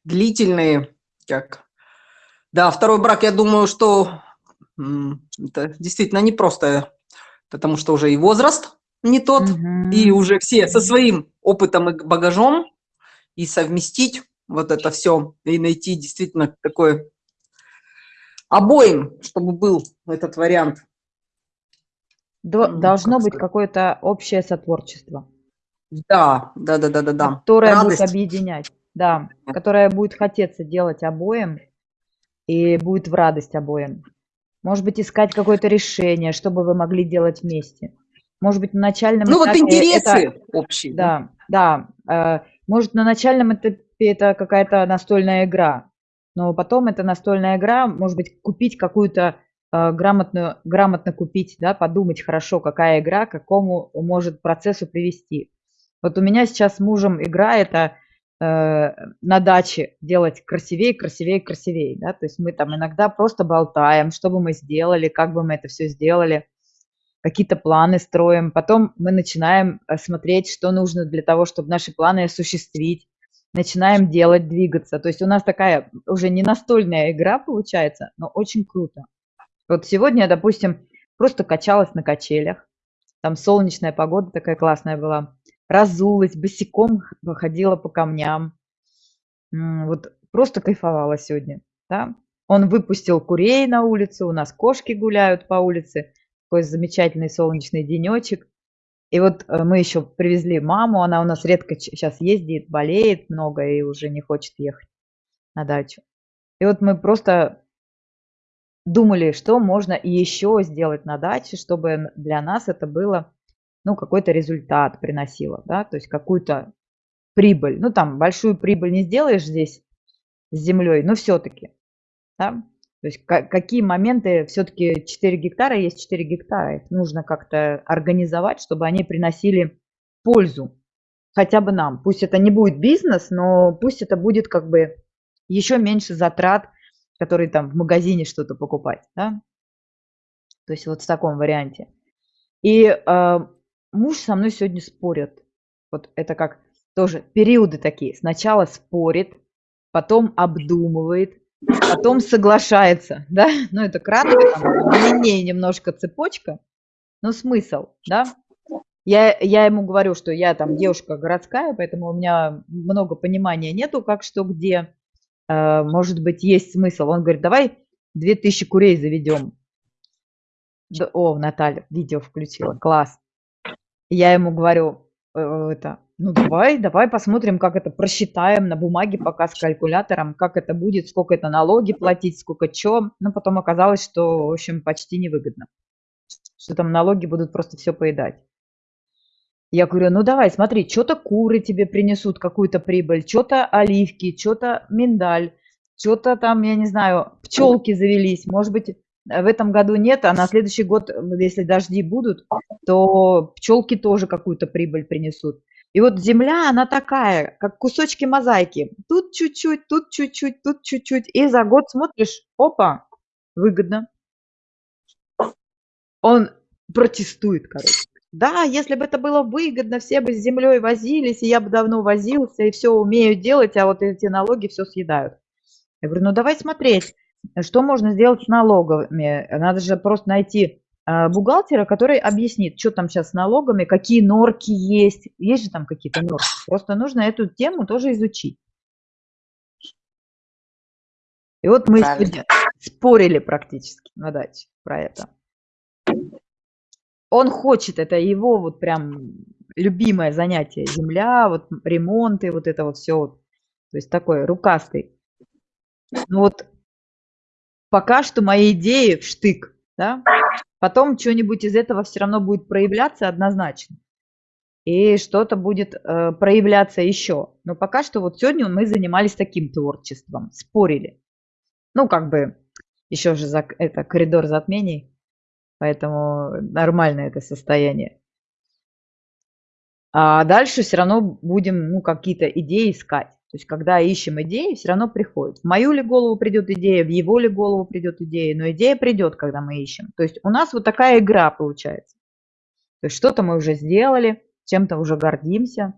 длительные, как... Да, второй брак, я думаю, что это действительно непросто, потому что уже и возраст не тот, угу. и уже все со своим опытом и багажом, и совместить вот это все, и найти действительно такой обоим, чтобы был этот вариант. Должно быть какое-то общее сотворчество. Да, да, да, да, да, да. Которое Радость. будет объединять, да, которое будет хотеться делать обоим и будет в радость обоим. Может быть, искать какое-то решение, чтобы вы могли делать вместе. Может быть, на начальном ну, этапе... Ну, вот интересы это, общие. Да, да. Э, может, на начальном этапе это какая-то настольная игра, но потом эта настольная игра, может быть, купить какую-то э, грамотную, грамотно купить, да, подумать хорошо, какая игра к какому может процессу привести. Вот у меня сейчас с мужем игра это на даче делать красивее, красивее, красивее, да, то есть мы там иногда просто болтаем, что бы мы сделали, как бы мы это все сделали, какие-то планы строим, потом мы начинаем э, смотреть, что нужно для того, чтобы наши планы осуществить, начинаем делать, двигаться. То есть у нас такая уже не настольная игра получается, но очень круто. Вот сегодня, допустим, просто качалась на качелях, там солнечная погода такая классная была, разулась, босиком ходила по камням. Вот просто кайфовала сегодня. Да? Он выпустил курей на улицу, у нас кошки гуляют по улице, такой замечательный солнечный денечек. И вот э, мы еще привезли маму, она у нас редко сейчас ездит, болеет много и уже не хочет ехать на дачу. И вот мы просто думали, что можно еще сделать на даче, чтобы для нас это было ну, какой-то результат приносила, да, то есть какую-то прибыль. Ну, там большую прибыль не сделаешь здесь с землей, но все-таки, да. То есть какие моменты, все-таки 4 гектара есть 4 гектара, их нужно как-то организовать, чтобы они приносили пользу хотя бы нам. Пусть это не будет бизнес, но пусть это будет как бы еще меньше затрат, которые там в магазине что-то покупать, да. То есть вот в таком варианте. И э, муж со мной сегодня спорит. Вот это как тоже периоды такие. Сначала спорит, потом обдумывает, потом соглашается, да? Ну, это кратко, длиннее немножко цепочка, но смысл, да? Я, я ему говорю, что я там девушка городская, поэтому у меня много понимания нету, как что где. Э, может быть, есть смысл. Он говорит, давай 2000 курей заведем. О, Наталья, видео включила, класс. Я ему говорю, э, это, ну давай, давай посмотрим, как это просчитаем на бумаге пока с калькулятором, как это будет, сколько это налоги платить, сколько чё. Но потом оказалось, что, в общем, почти невыгодно, что там налоги будут просто все поедать. Я говорю, ну давай, смотри, что-то куры тебе принесут какую-то прибыль, что-то оливки, что-то миндаль, что-то там, я не знаю, пчелки завелись, может быть, Э, в этом году нет, а на следующий год, если дожди будут, то пчелки тоже какую-то прибыль принесут. И вот земля, она такая, как кусочки мозаики. Тут чуть-чуть, тут чуть-чуть, тут чуть-чуть. И за год смотришь, опа, выгодно. Он протестует, короче. Да, если бы это было выгодно, все бы с землей возились, и я бы давно возился, и все умею делать, а вот эти налоги все съедают. Я говорю, ну давай смотреть. Что можно сделать с налогами? Надо же просто найти а, бухгалтера, который объяснит, что там сейчас с налогами, какие норки есть. Есть же там какие-то норки. Просто нужно эту тему тоже изучить. И вот мы сегодня спорили практически на даче про это. Он хочет, это его вот прям любимое занятие, земля, вот ремонты, вот это вот все. то есть такой рукастый. Ну вот пока что мои идеи в штык, да, потом что-нибудь из этого все равно будет проявляться однозначно. И что-то будет э, проявляться еще. Но пока что вот сегодня мы занимались таким творчеством, спорили. Ну, как бы еще же за, это коридор затмений, поэтому нормальное это состояние. А дальше все равно будем ну, какие-то идеи искать. То есть, когда ищем идеи, все равно приходит. В мою ли голову придет идея, в его ли голову придет идея, но идея придет, когда мы ищем. То есть, у нас вот такая игра получается. То есть, что-то мы уже сделали, чем-то уже гордимся,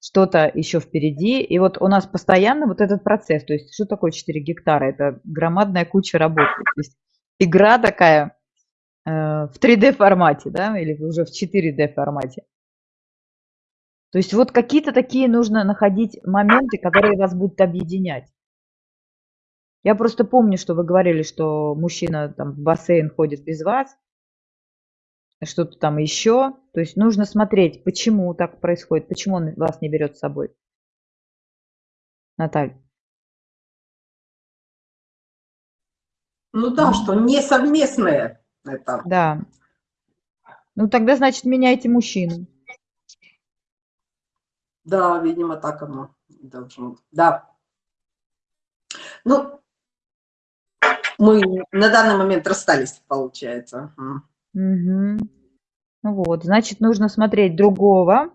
что-то еще впереди. И вот у нас постоянно вот этот процесс. То есть, что такое 4 гектара? Это громадная куча работы. То есть, игра такая э, в 3D формате, да, или уже в 4D формате. То есть вот какие-то такие нужно находить моменты, которые вас будут объединять. Я просто помню, что вы говорили, что мужчина там в бассейн ходит без вас, что-то там еще. То есть нужно смотреть, почему так происходит, почему он вас не берет с собой. Наталья. Ну да, что не совместное это. Да. Ну тогда, значит, меняйте мужчину. Да, видимо, так оно должно. Да. Ну, мы на данный момент расстались, получается. Угу. Вот, значит, нужно смотреть другого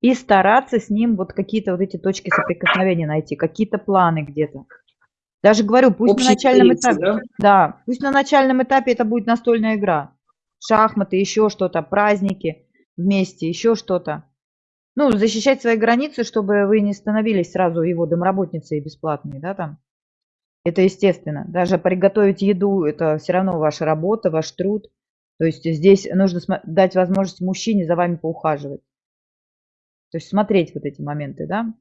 и стараться с ним вот какие-то вот эти точки соприкосновения найти, какие-то планы где-то. Даже говорю, пусть Общий на начальном этапе, да? да, пусть на начальном этапе это будет настольная игра, шахматы, еще что-то, праздники вместе, еще что-то ну, защищать свои границы, чтобы вы не становились сразу его домработницей бесплатной, да, там. Это естественно. Даже приготовить еду – это все равно ваша работа, ваш труд. То есть здесь нужно дать возможность мужчине за вами поухаживать. То есть смотреть вот эти моменты, да.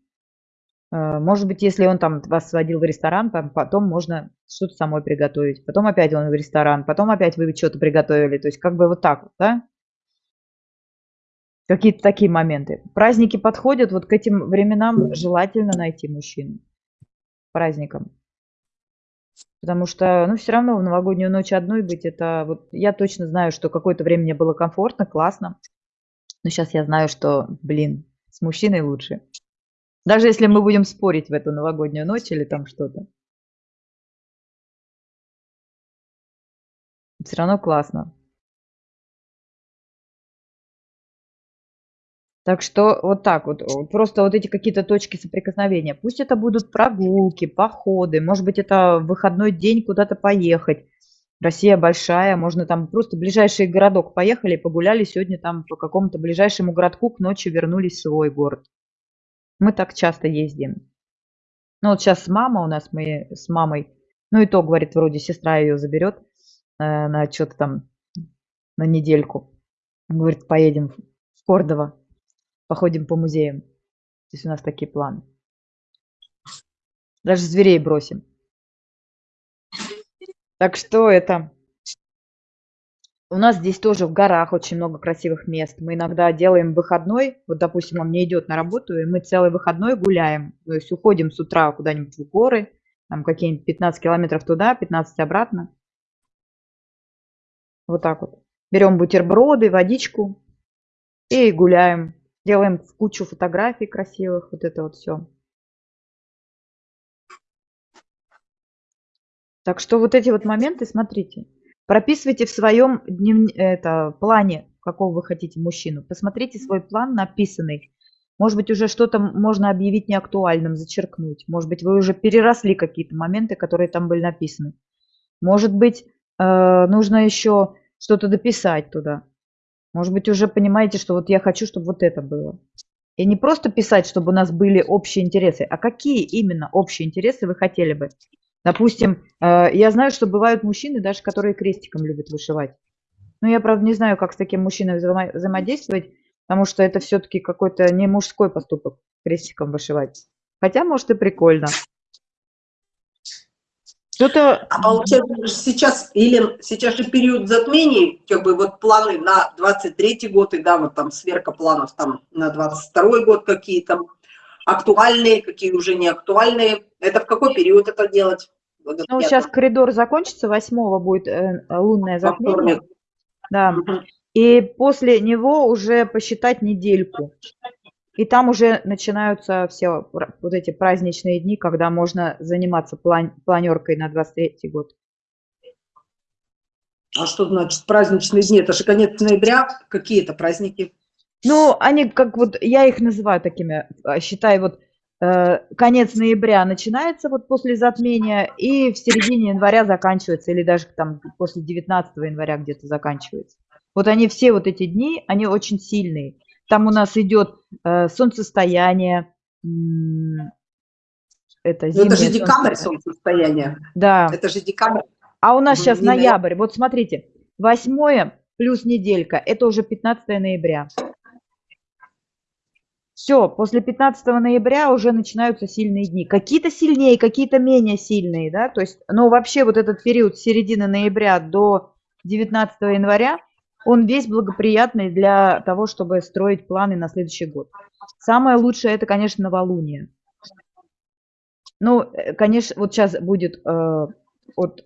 Э, может быть, если он там вас сводил в ресторан, потом можно что-то самой приготовить. Потом опять он в ресторан, потом опять вы что-то приготовили. То есть как бы вот так вот, да. Какие-то такие моменты. Праздники подходят, вот к этим временам желательно найти мужчину. Праздникам. Потому что, ну, все равно в новогоднюю ночь одной быть, это вот я точно знаю, что какое-то время мне было комфортно, классно. Но сейчас я знаю, что, блин, с мужчиной лучше. Даже если мы будем спорить в эту новогоднюю ночь или там что-то. Все равно классно. Так что вот так вот, просто вот эти какие-то точки соприкосновения. Пусть это будут прогулки, походы, может быть, это выходной день куда-то поехать. Россия большая, можно там просто ближайший городок поехали, погуляли сегодня там по какому-то ближайшему городку, к ночи вернулись в свой город. Мы так часто ездим. Ну вот сейчас мама у нас, мы с мамой, ну и то, говорит, вроде сестра ее заберет э, на что-то там, на недельку. Говорит, поедем в Кордово походим по музеям. То есть у нас такие планы. Даже зверей бросим. Так что это... У нас здесь тоже в горах очень много красивых мест. Мы иногда делаем выходной. Вот, допустим, он не идет на работу, и мы целый выходной гуляем. То есть уходим с утра куда-нибудь в горы, там какие-нибудь 15 километров туда, 15 обратно. Вот так вот. Берем бутерброды, водичку и гуляем. Делаем кучу фотографий красивых, вот это вот все. Так что вот эти вот моменты, смотрите, прописывайте в своем днев... это, плане, какого вы хотите мужчину. Посмотрите свой план написанный. Может быть, уже что-то можно объявить неактуальным, зачеркнуть. Может быть, вы уже переросли какие-то моменты, которые там были написаны. Может быть, э, нужно еще что-то дописать туда. Может быть, уже понимаете, что вот я хочу, чтобы вот это было. И не просто писать, чтобы у нас были общие интересы, а какие именно общие интересы вы хотели бы. Допустим, э, я знаю, что бывают мужчины, даже которые крестиком любят вышивать. Но я, правда, не знаю, как с таким мужчиной взаимо взаимодействовать, потому что это все-таки какой-то не мужской поступок крестиком вышивать. Хотя, может, и прикольно. Кто-то... А получается, сейчас, или сейчас же период затмений, как бы вот планы на 23 год, и да, вот там сверка планов там на 22 год какие-то. актуальные, какие уже не актуальные. Это в какой период это делать? Ну, сейчас коридор закончится, 8 будет э, лунное затмение. Да. И после него уже посчитать недельку. И там уже начинаются все вот эти праздничные дни, когда можно заниматься план планеркой на 23 год. А что значит праздничные дни? Это же конец ноября. Какие это праздники? Ну, они как вот, я их называю такими, а, считай, вот э, конец ноября начинается вот после затмения и в середине января заканчивается, или даже там после 19 января где-то заканчивается. Вот они все вот эти дни, они очень сильные. Там у нас идет э, солнцестояние, это, ну, это же декабрь солнцестояние. Да. Это же декабрь. А у нас сейчас ноябрь. Вот смотрите, 8 плюс неделька, это уже 15 ноября. Все, после 15 ноября уже начинаются сильные дни. Какие-то сильнее, какие-то менее сильные, да, то есть, но вообще вот этот период с середины ноября до 19 января, он весь благоприятный для того, чтобы строить планы на следующий год. Самое лучшее это, конечно, новолуние. Ну, э, конечно, вот сейчас будет э, вот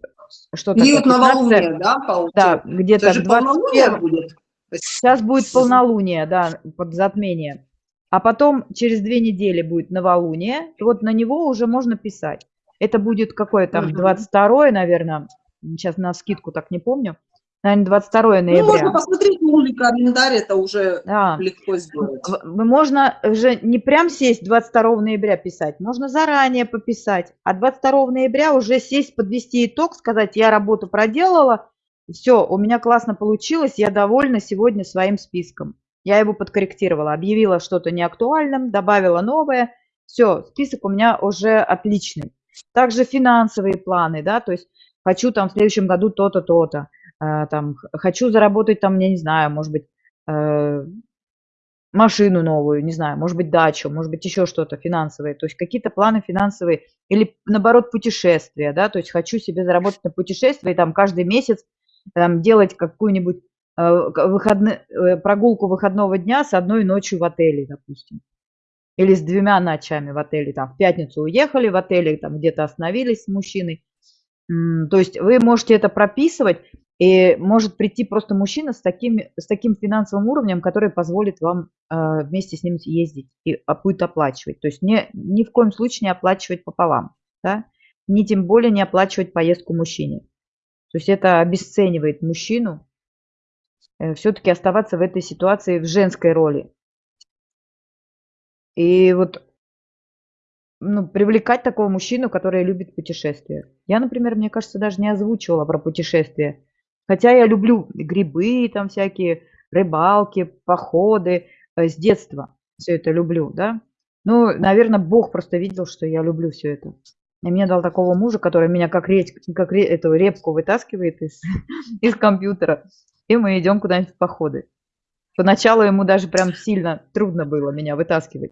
что-то... Период новолуния, да, получается? Да, где-то 21... будет. Сейчас будет полнолуние, да, под затмение. А потом через две недели будет новолуние, вот на него уже можно писать. Это будет какое там, 22 наверное, сейчас на скидку так не помню наверное, 22 ноября. Ну, можно посмотреть мой календарь, это уже да. легко сделать. Можно уже не прям сесть 22 ноября писать, можно заранее пописать, а 22 ноября уже сесть, подвести итог, сказать, я работу проделала, все, у меня классно получилось, я довольна сегодня своим списком. Я его подкорректировала, объявила что-то неактуальным, добавила новое, все, список у меня уже отличный. Также финансовые планы, да, то есть хочу там в следующем году то-то, то-то. А, там, хочу заработать там, я не знаю, может быть, э, машину новую, не знаю, может быть, дачу, может быть, еще что-то финансовое, то есть какие-то планы финансовые, или наоборот, путешествия, да, то есть хочу себе заработать на путешествие, там, каждый месяц там, делать какую-нибудь э, выходны, э, прогулку выходного дня с одной ночью в отеле, допустим, или с двумя ночами в отеле, там, в пятницу уехали в отеле, там, где-то остановились с мужчиной, то есть вы можете это прописывать, и может прийти просто мужчина с таким, с таким финансовым уровнем, который позволит вам э, вместе с ним ездить и а, будет оплачивать. То есть не, ни в коем случае не оплачивать пополам, да? ни тем более не оплачивать поездку мужчине. То есть это обесценивает мужчину, э, все-таки оставаться в этой ситуации в женской роли. И вот ну, привлекать такого мужчину, который любит путешествия. Я, например, мне кажется, даже не озвучивала про путешествия. Хотя я люблю грибы там всякие, рыбалки, походы э, с детства. Все это люблю, да. Ну, наверное, Бог просто видел, что я люблю все это. И мне дал такого мужа, который меня как, редь, как эту репку вытаскивает из, из компьютера. И мы идем куда-нибудь в походы. Поначалу ему даже прям сильно трудно было меня вытаскивать.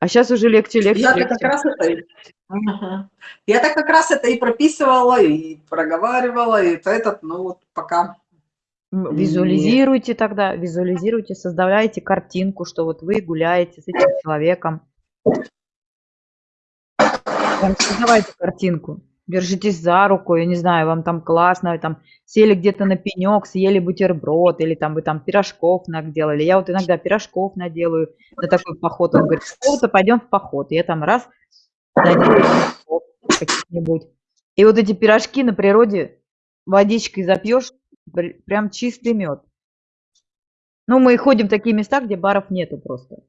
А сейчас уже легче, легче, я легче. Как раз это, угу. Я так как раз это и прописывала, и проговаривала, и этот, ну вот пока... Визуализируйте тогда, визуализируйте, создавайте картинку, что вот вы гуляете с этим человеком. Создавайте картинку держитесь за руку, я не знаю, вам там классно, там сели где-то на пенек, съели бутерброд, или там вы там пирожков наделали. Я вот иногда пирожков наделаю на такой поход. Он говорит, что-то пойдем в поход. Я там раз каких-нибудь. И вот эти пирожки на природе водичкой запьешь, прям чистый мед. Ну, мы ходим в такие места, где баров нету просто.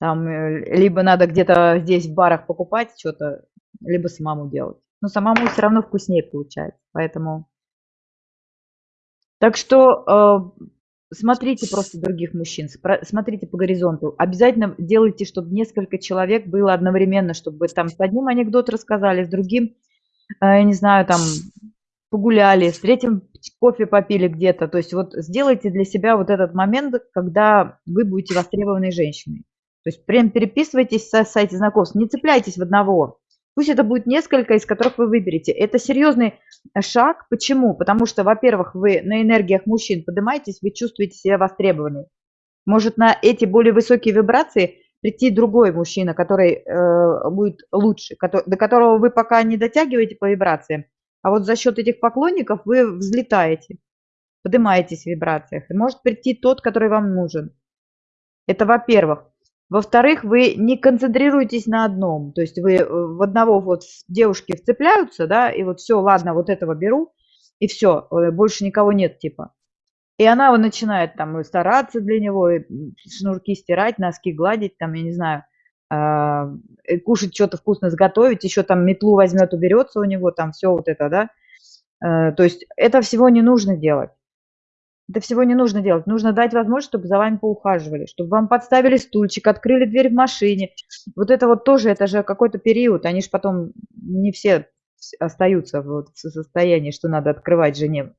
Там э, либо надо где-то здесь в барах покупать что-то, либо самому делать. Но самому все равно вкуснее получается. Поэтому... Так что э, смотрите просто других мужчин, смотрите по горизонту. Обязательно делайте, чтобы несколько человек было одновременно, чтобы там с одним анекдот рассказали, с другим, э, я не знаю, там погуляли, с третьим кофе попили где-то. То есть вот сделайте для себя вот этот момент, когда вы будете востребованной женщиной. То есть прям переписывайтесь со сайте знакомств, не цепляйтесь в одного. Пусть это будет несколько, из которых вы выберете. Это серьезный э, шаг. Почему? Потому что, во-первых, вы на энергиях мужчин поднимаетесь, вы чувствуете себя востребованной. Может, на эти более высокие вибрации прийти другой мужчина, который э, будет лучше, который, до которого вы пока не дотягиваете по вибрациям, а вот за счет этих поклонников вы взлетаете, поднимаетесь в вибрациях. И может прийти тот, который вам нужен. Это во-первых. Во-вторых, вы не концентрируетесь на одном. То есть вы э, в одного вот девушки вцепляются, да, и вот все, ладно, вот этого беру, и все, э, больше никого нет, типа. И она вот начинает там стараться для него, шнурки стирать, носки гладить, там, я не знаю, а, кушать что-то вкусно сготовить, еще там метлу возьмет, уберется у него, там все вот это, да. Э, то есть это всего не нужно делать. Это всего не нужно делать. Нужно дать возможность, чтобы за вами поухаживали, чтобы вам подставили стульчик, открыли дверь в машине. Вот это вот тоже, это же какой-то период. Они же потом не все остаются вот в состоянии, что надо открывать жене.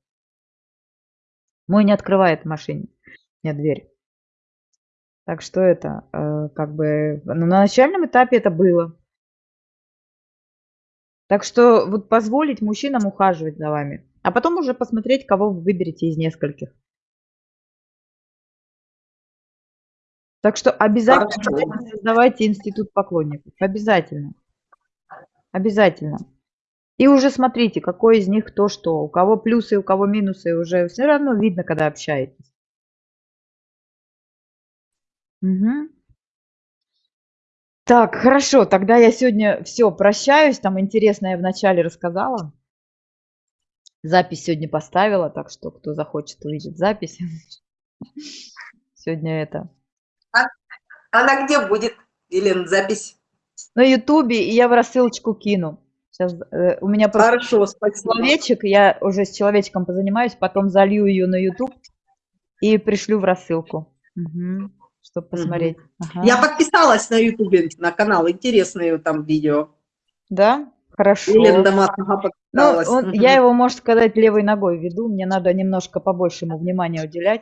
Мой не открывает в машине мне дверь. Так что это э, как бы ну, на начальном этапе это было. Так что вот позволить мужчинам ухаживать за вами, а потом уже посмотреть, кого вы выберете из нескольких. Так что обязательно создавайте институт поклонников. Обязательно. Обязательно. И уже смотрите, какой из них то что. У кого плюсы, у кого минусы. Уже все равно видно, когда общаетесь. Угу. Так, хорошо, тогда я сегодня все, прощаюсь. Там интересное я вначале рассказала. Запись сегодня поставила, так что кто захочет увидеть запись. Сегодня это. А, она где будет, Елена, запись? На Ютубе, и я в рассылочку кину. Сейчас э, у меня просто Хорошо, спасибо. человечек, я уже с человечком позанимаюсь, потом залью ее на YouTube и пришлю в рассылку. Угу чтобы посмотреть. Ага. Я подписалась на Ютубе на канал, интересные там видео. Да? Хорошо. Дамасова подписалась. Ну, он, угу. Я его, можно сказать, левой ногой веду. Мне надо немножко побольше ему внимания уделять.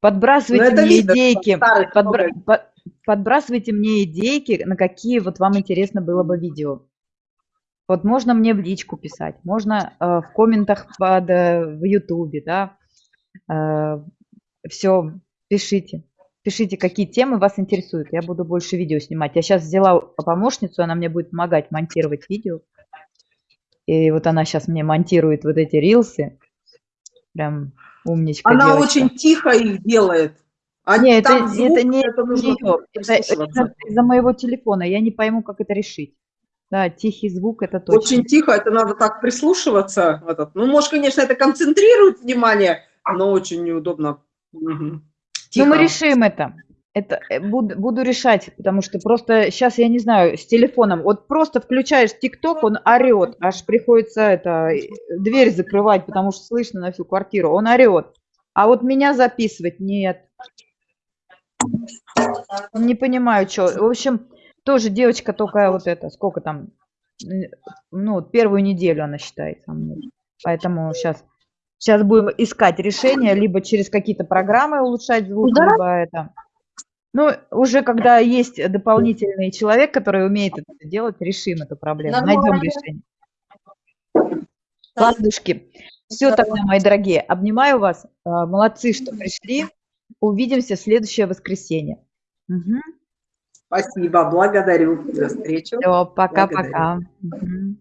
Подбрасывайте ну, мне видно, идейки. Подбра... Под... Подбрасывайте мне идейки, на какие вот вам интересно было бы видео. Вот можно мне в личку писать, можно э, в комментах под, э, в Ютубе, да. Э, все, пишите. Пишите, какие темы вас интересуют. Я буду больше видео снимать. Я сейчас взяла помощницу, она мне будет помогать монтировать видео. И вот она сейчас мне монтирует вот эти рилсы. Прям умничка Она девочка. очень тихо их делает. А Нет, это, звук, это не это ее. Это, это из-за моего телефона. Я не пойму, как это решить. Да, тихий звук это точно. Очень тихо, это надо так прислушиваться. Этот. Ну, может, конечно, это концентрирует внимание, но очень неудобно. Угу. Тихо. Ну, мы решим это. Это э, буду, буду решать, потому что просто сейчас, я не знаю, с телефоном, вот просто включаешь ТикТок, он орет, аж приходится это, э, дверь закрывать, потому что слышно на всю квартиру, он орет. А вот меня записывать нет. Не понимаю, что. В общем, тоже девочка только вот это, сколько там, ну, первую неделю она считает. Поэтому сейчас Сейчас будем искать решение, либо через какие-то программы улучшать звук, да? либо это. Ну, уже когда есть дополнительный человек, который умеет это делать, решим эту проблему, найдем решение. Ладушки. Все тогда, мои дорогие. Обнимаю вас. А, молодцы, что пришли. Увидимся в следующее воскресенье. Угу. Спасибо, благодарю за встречу. Все, пока-пока. Угу.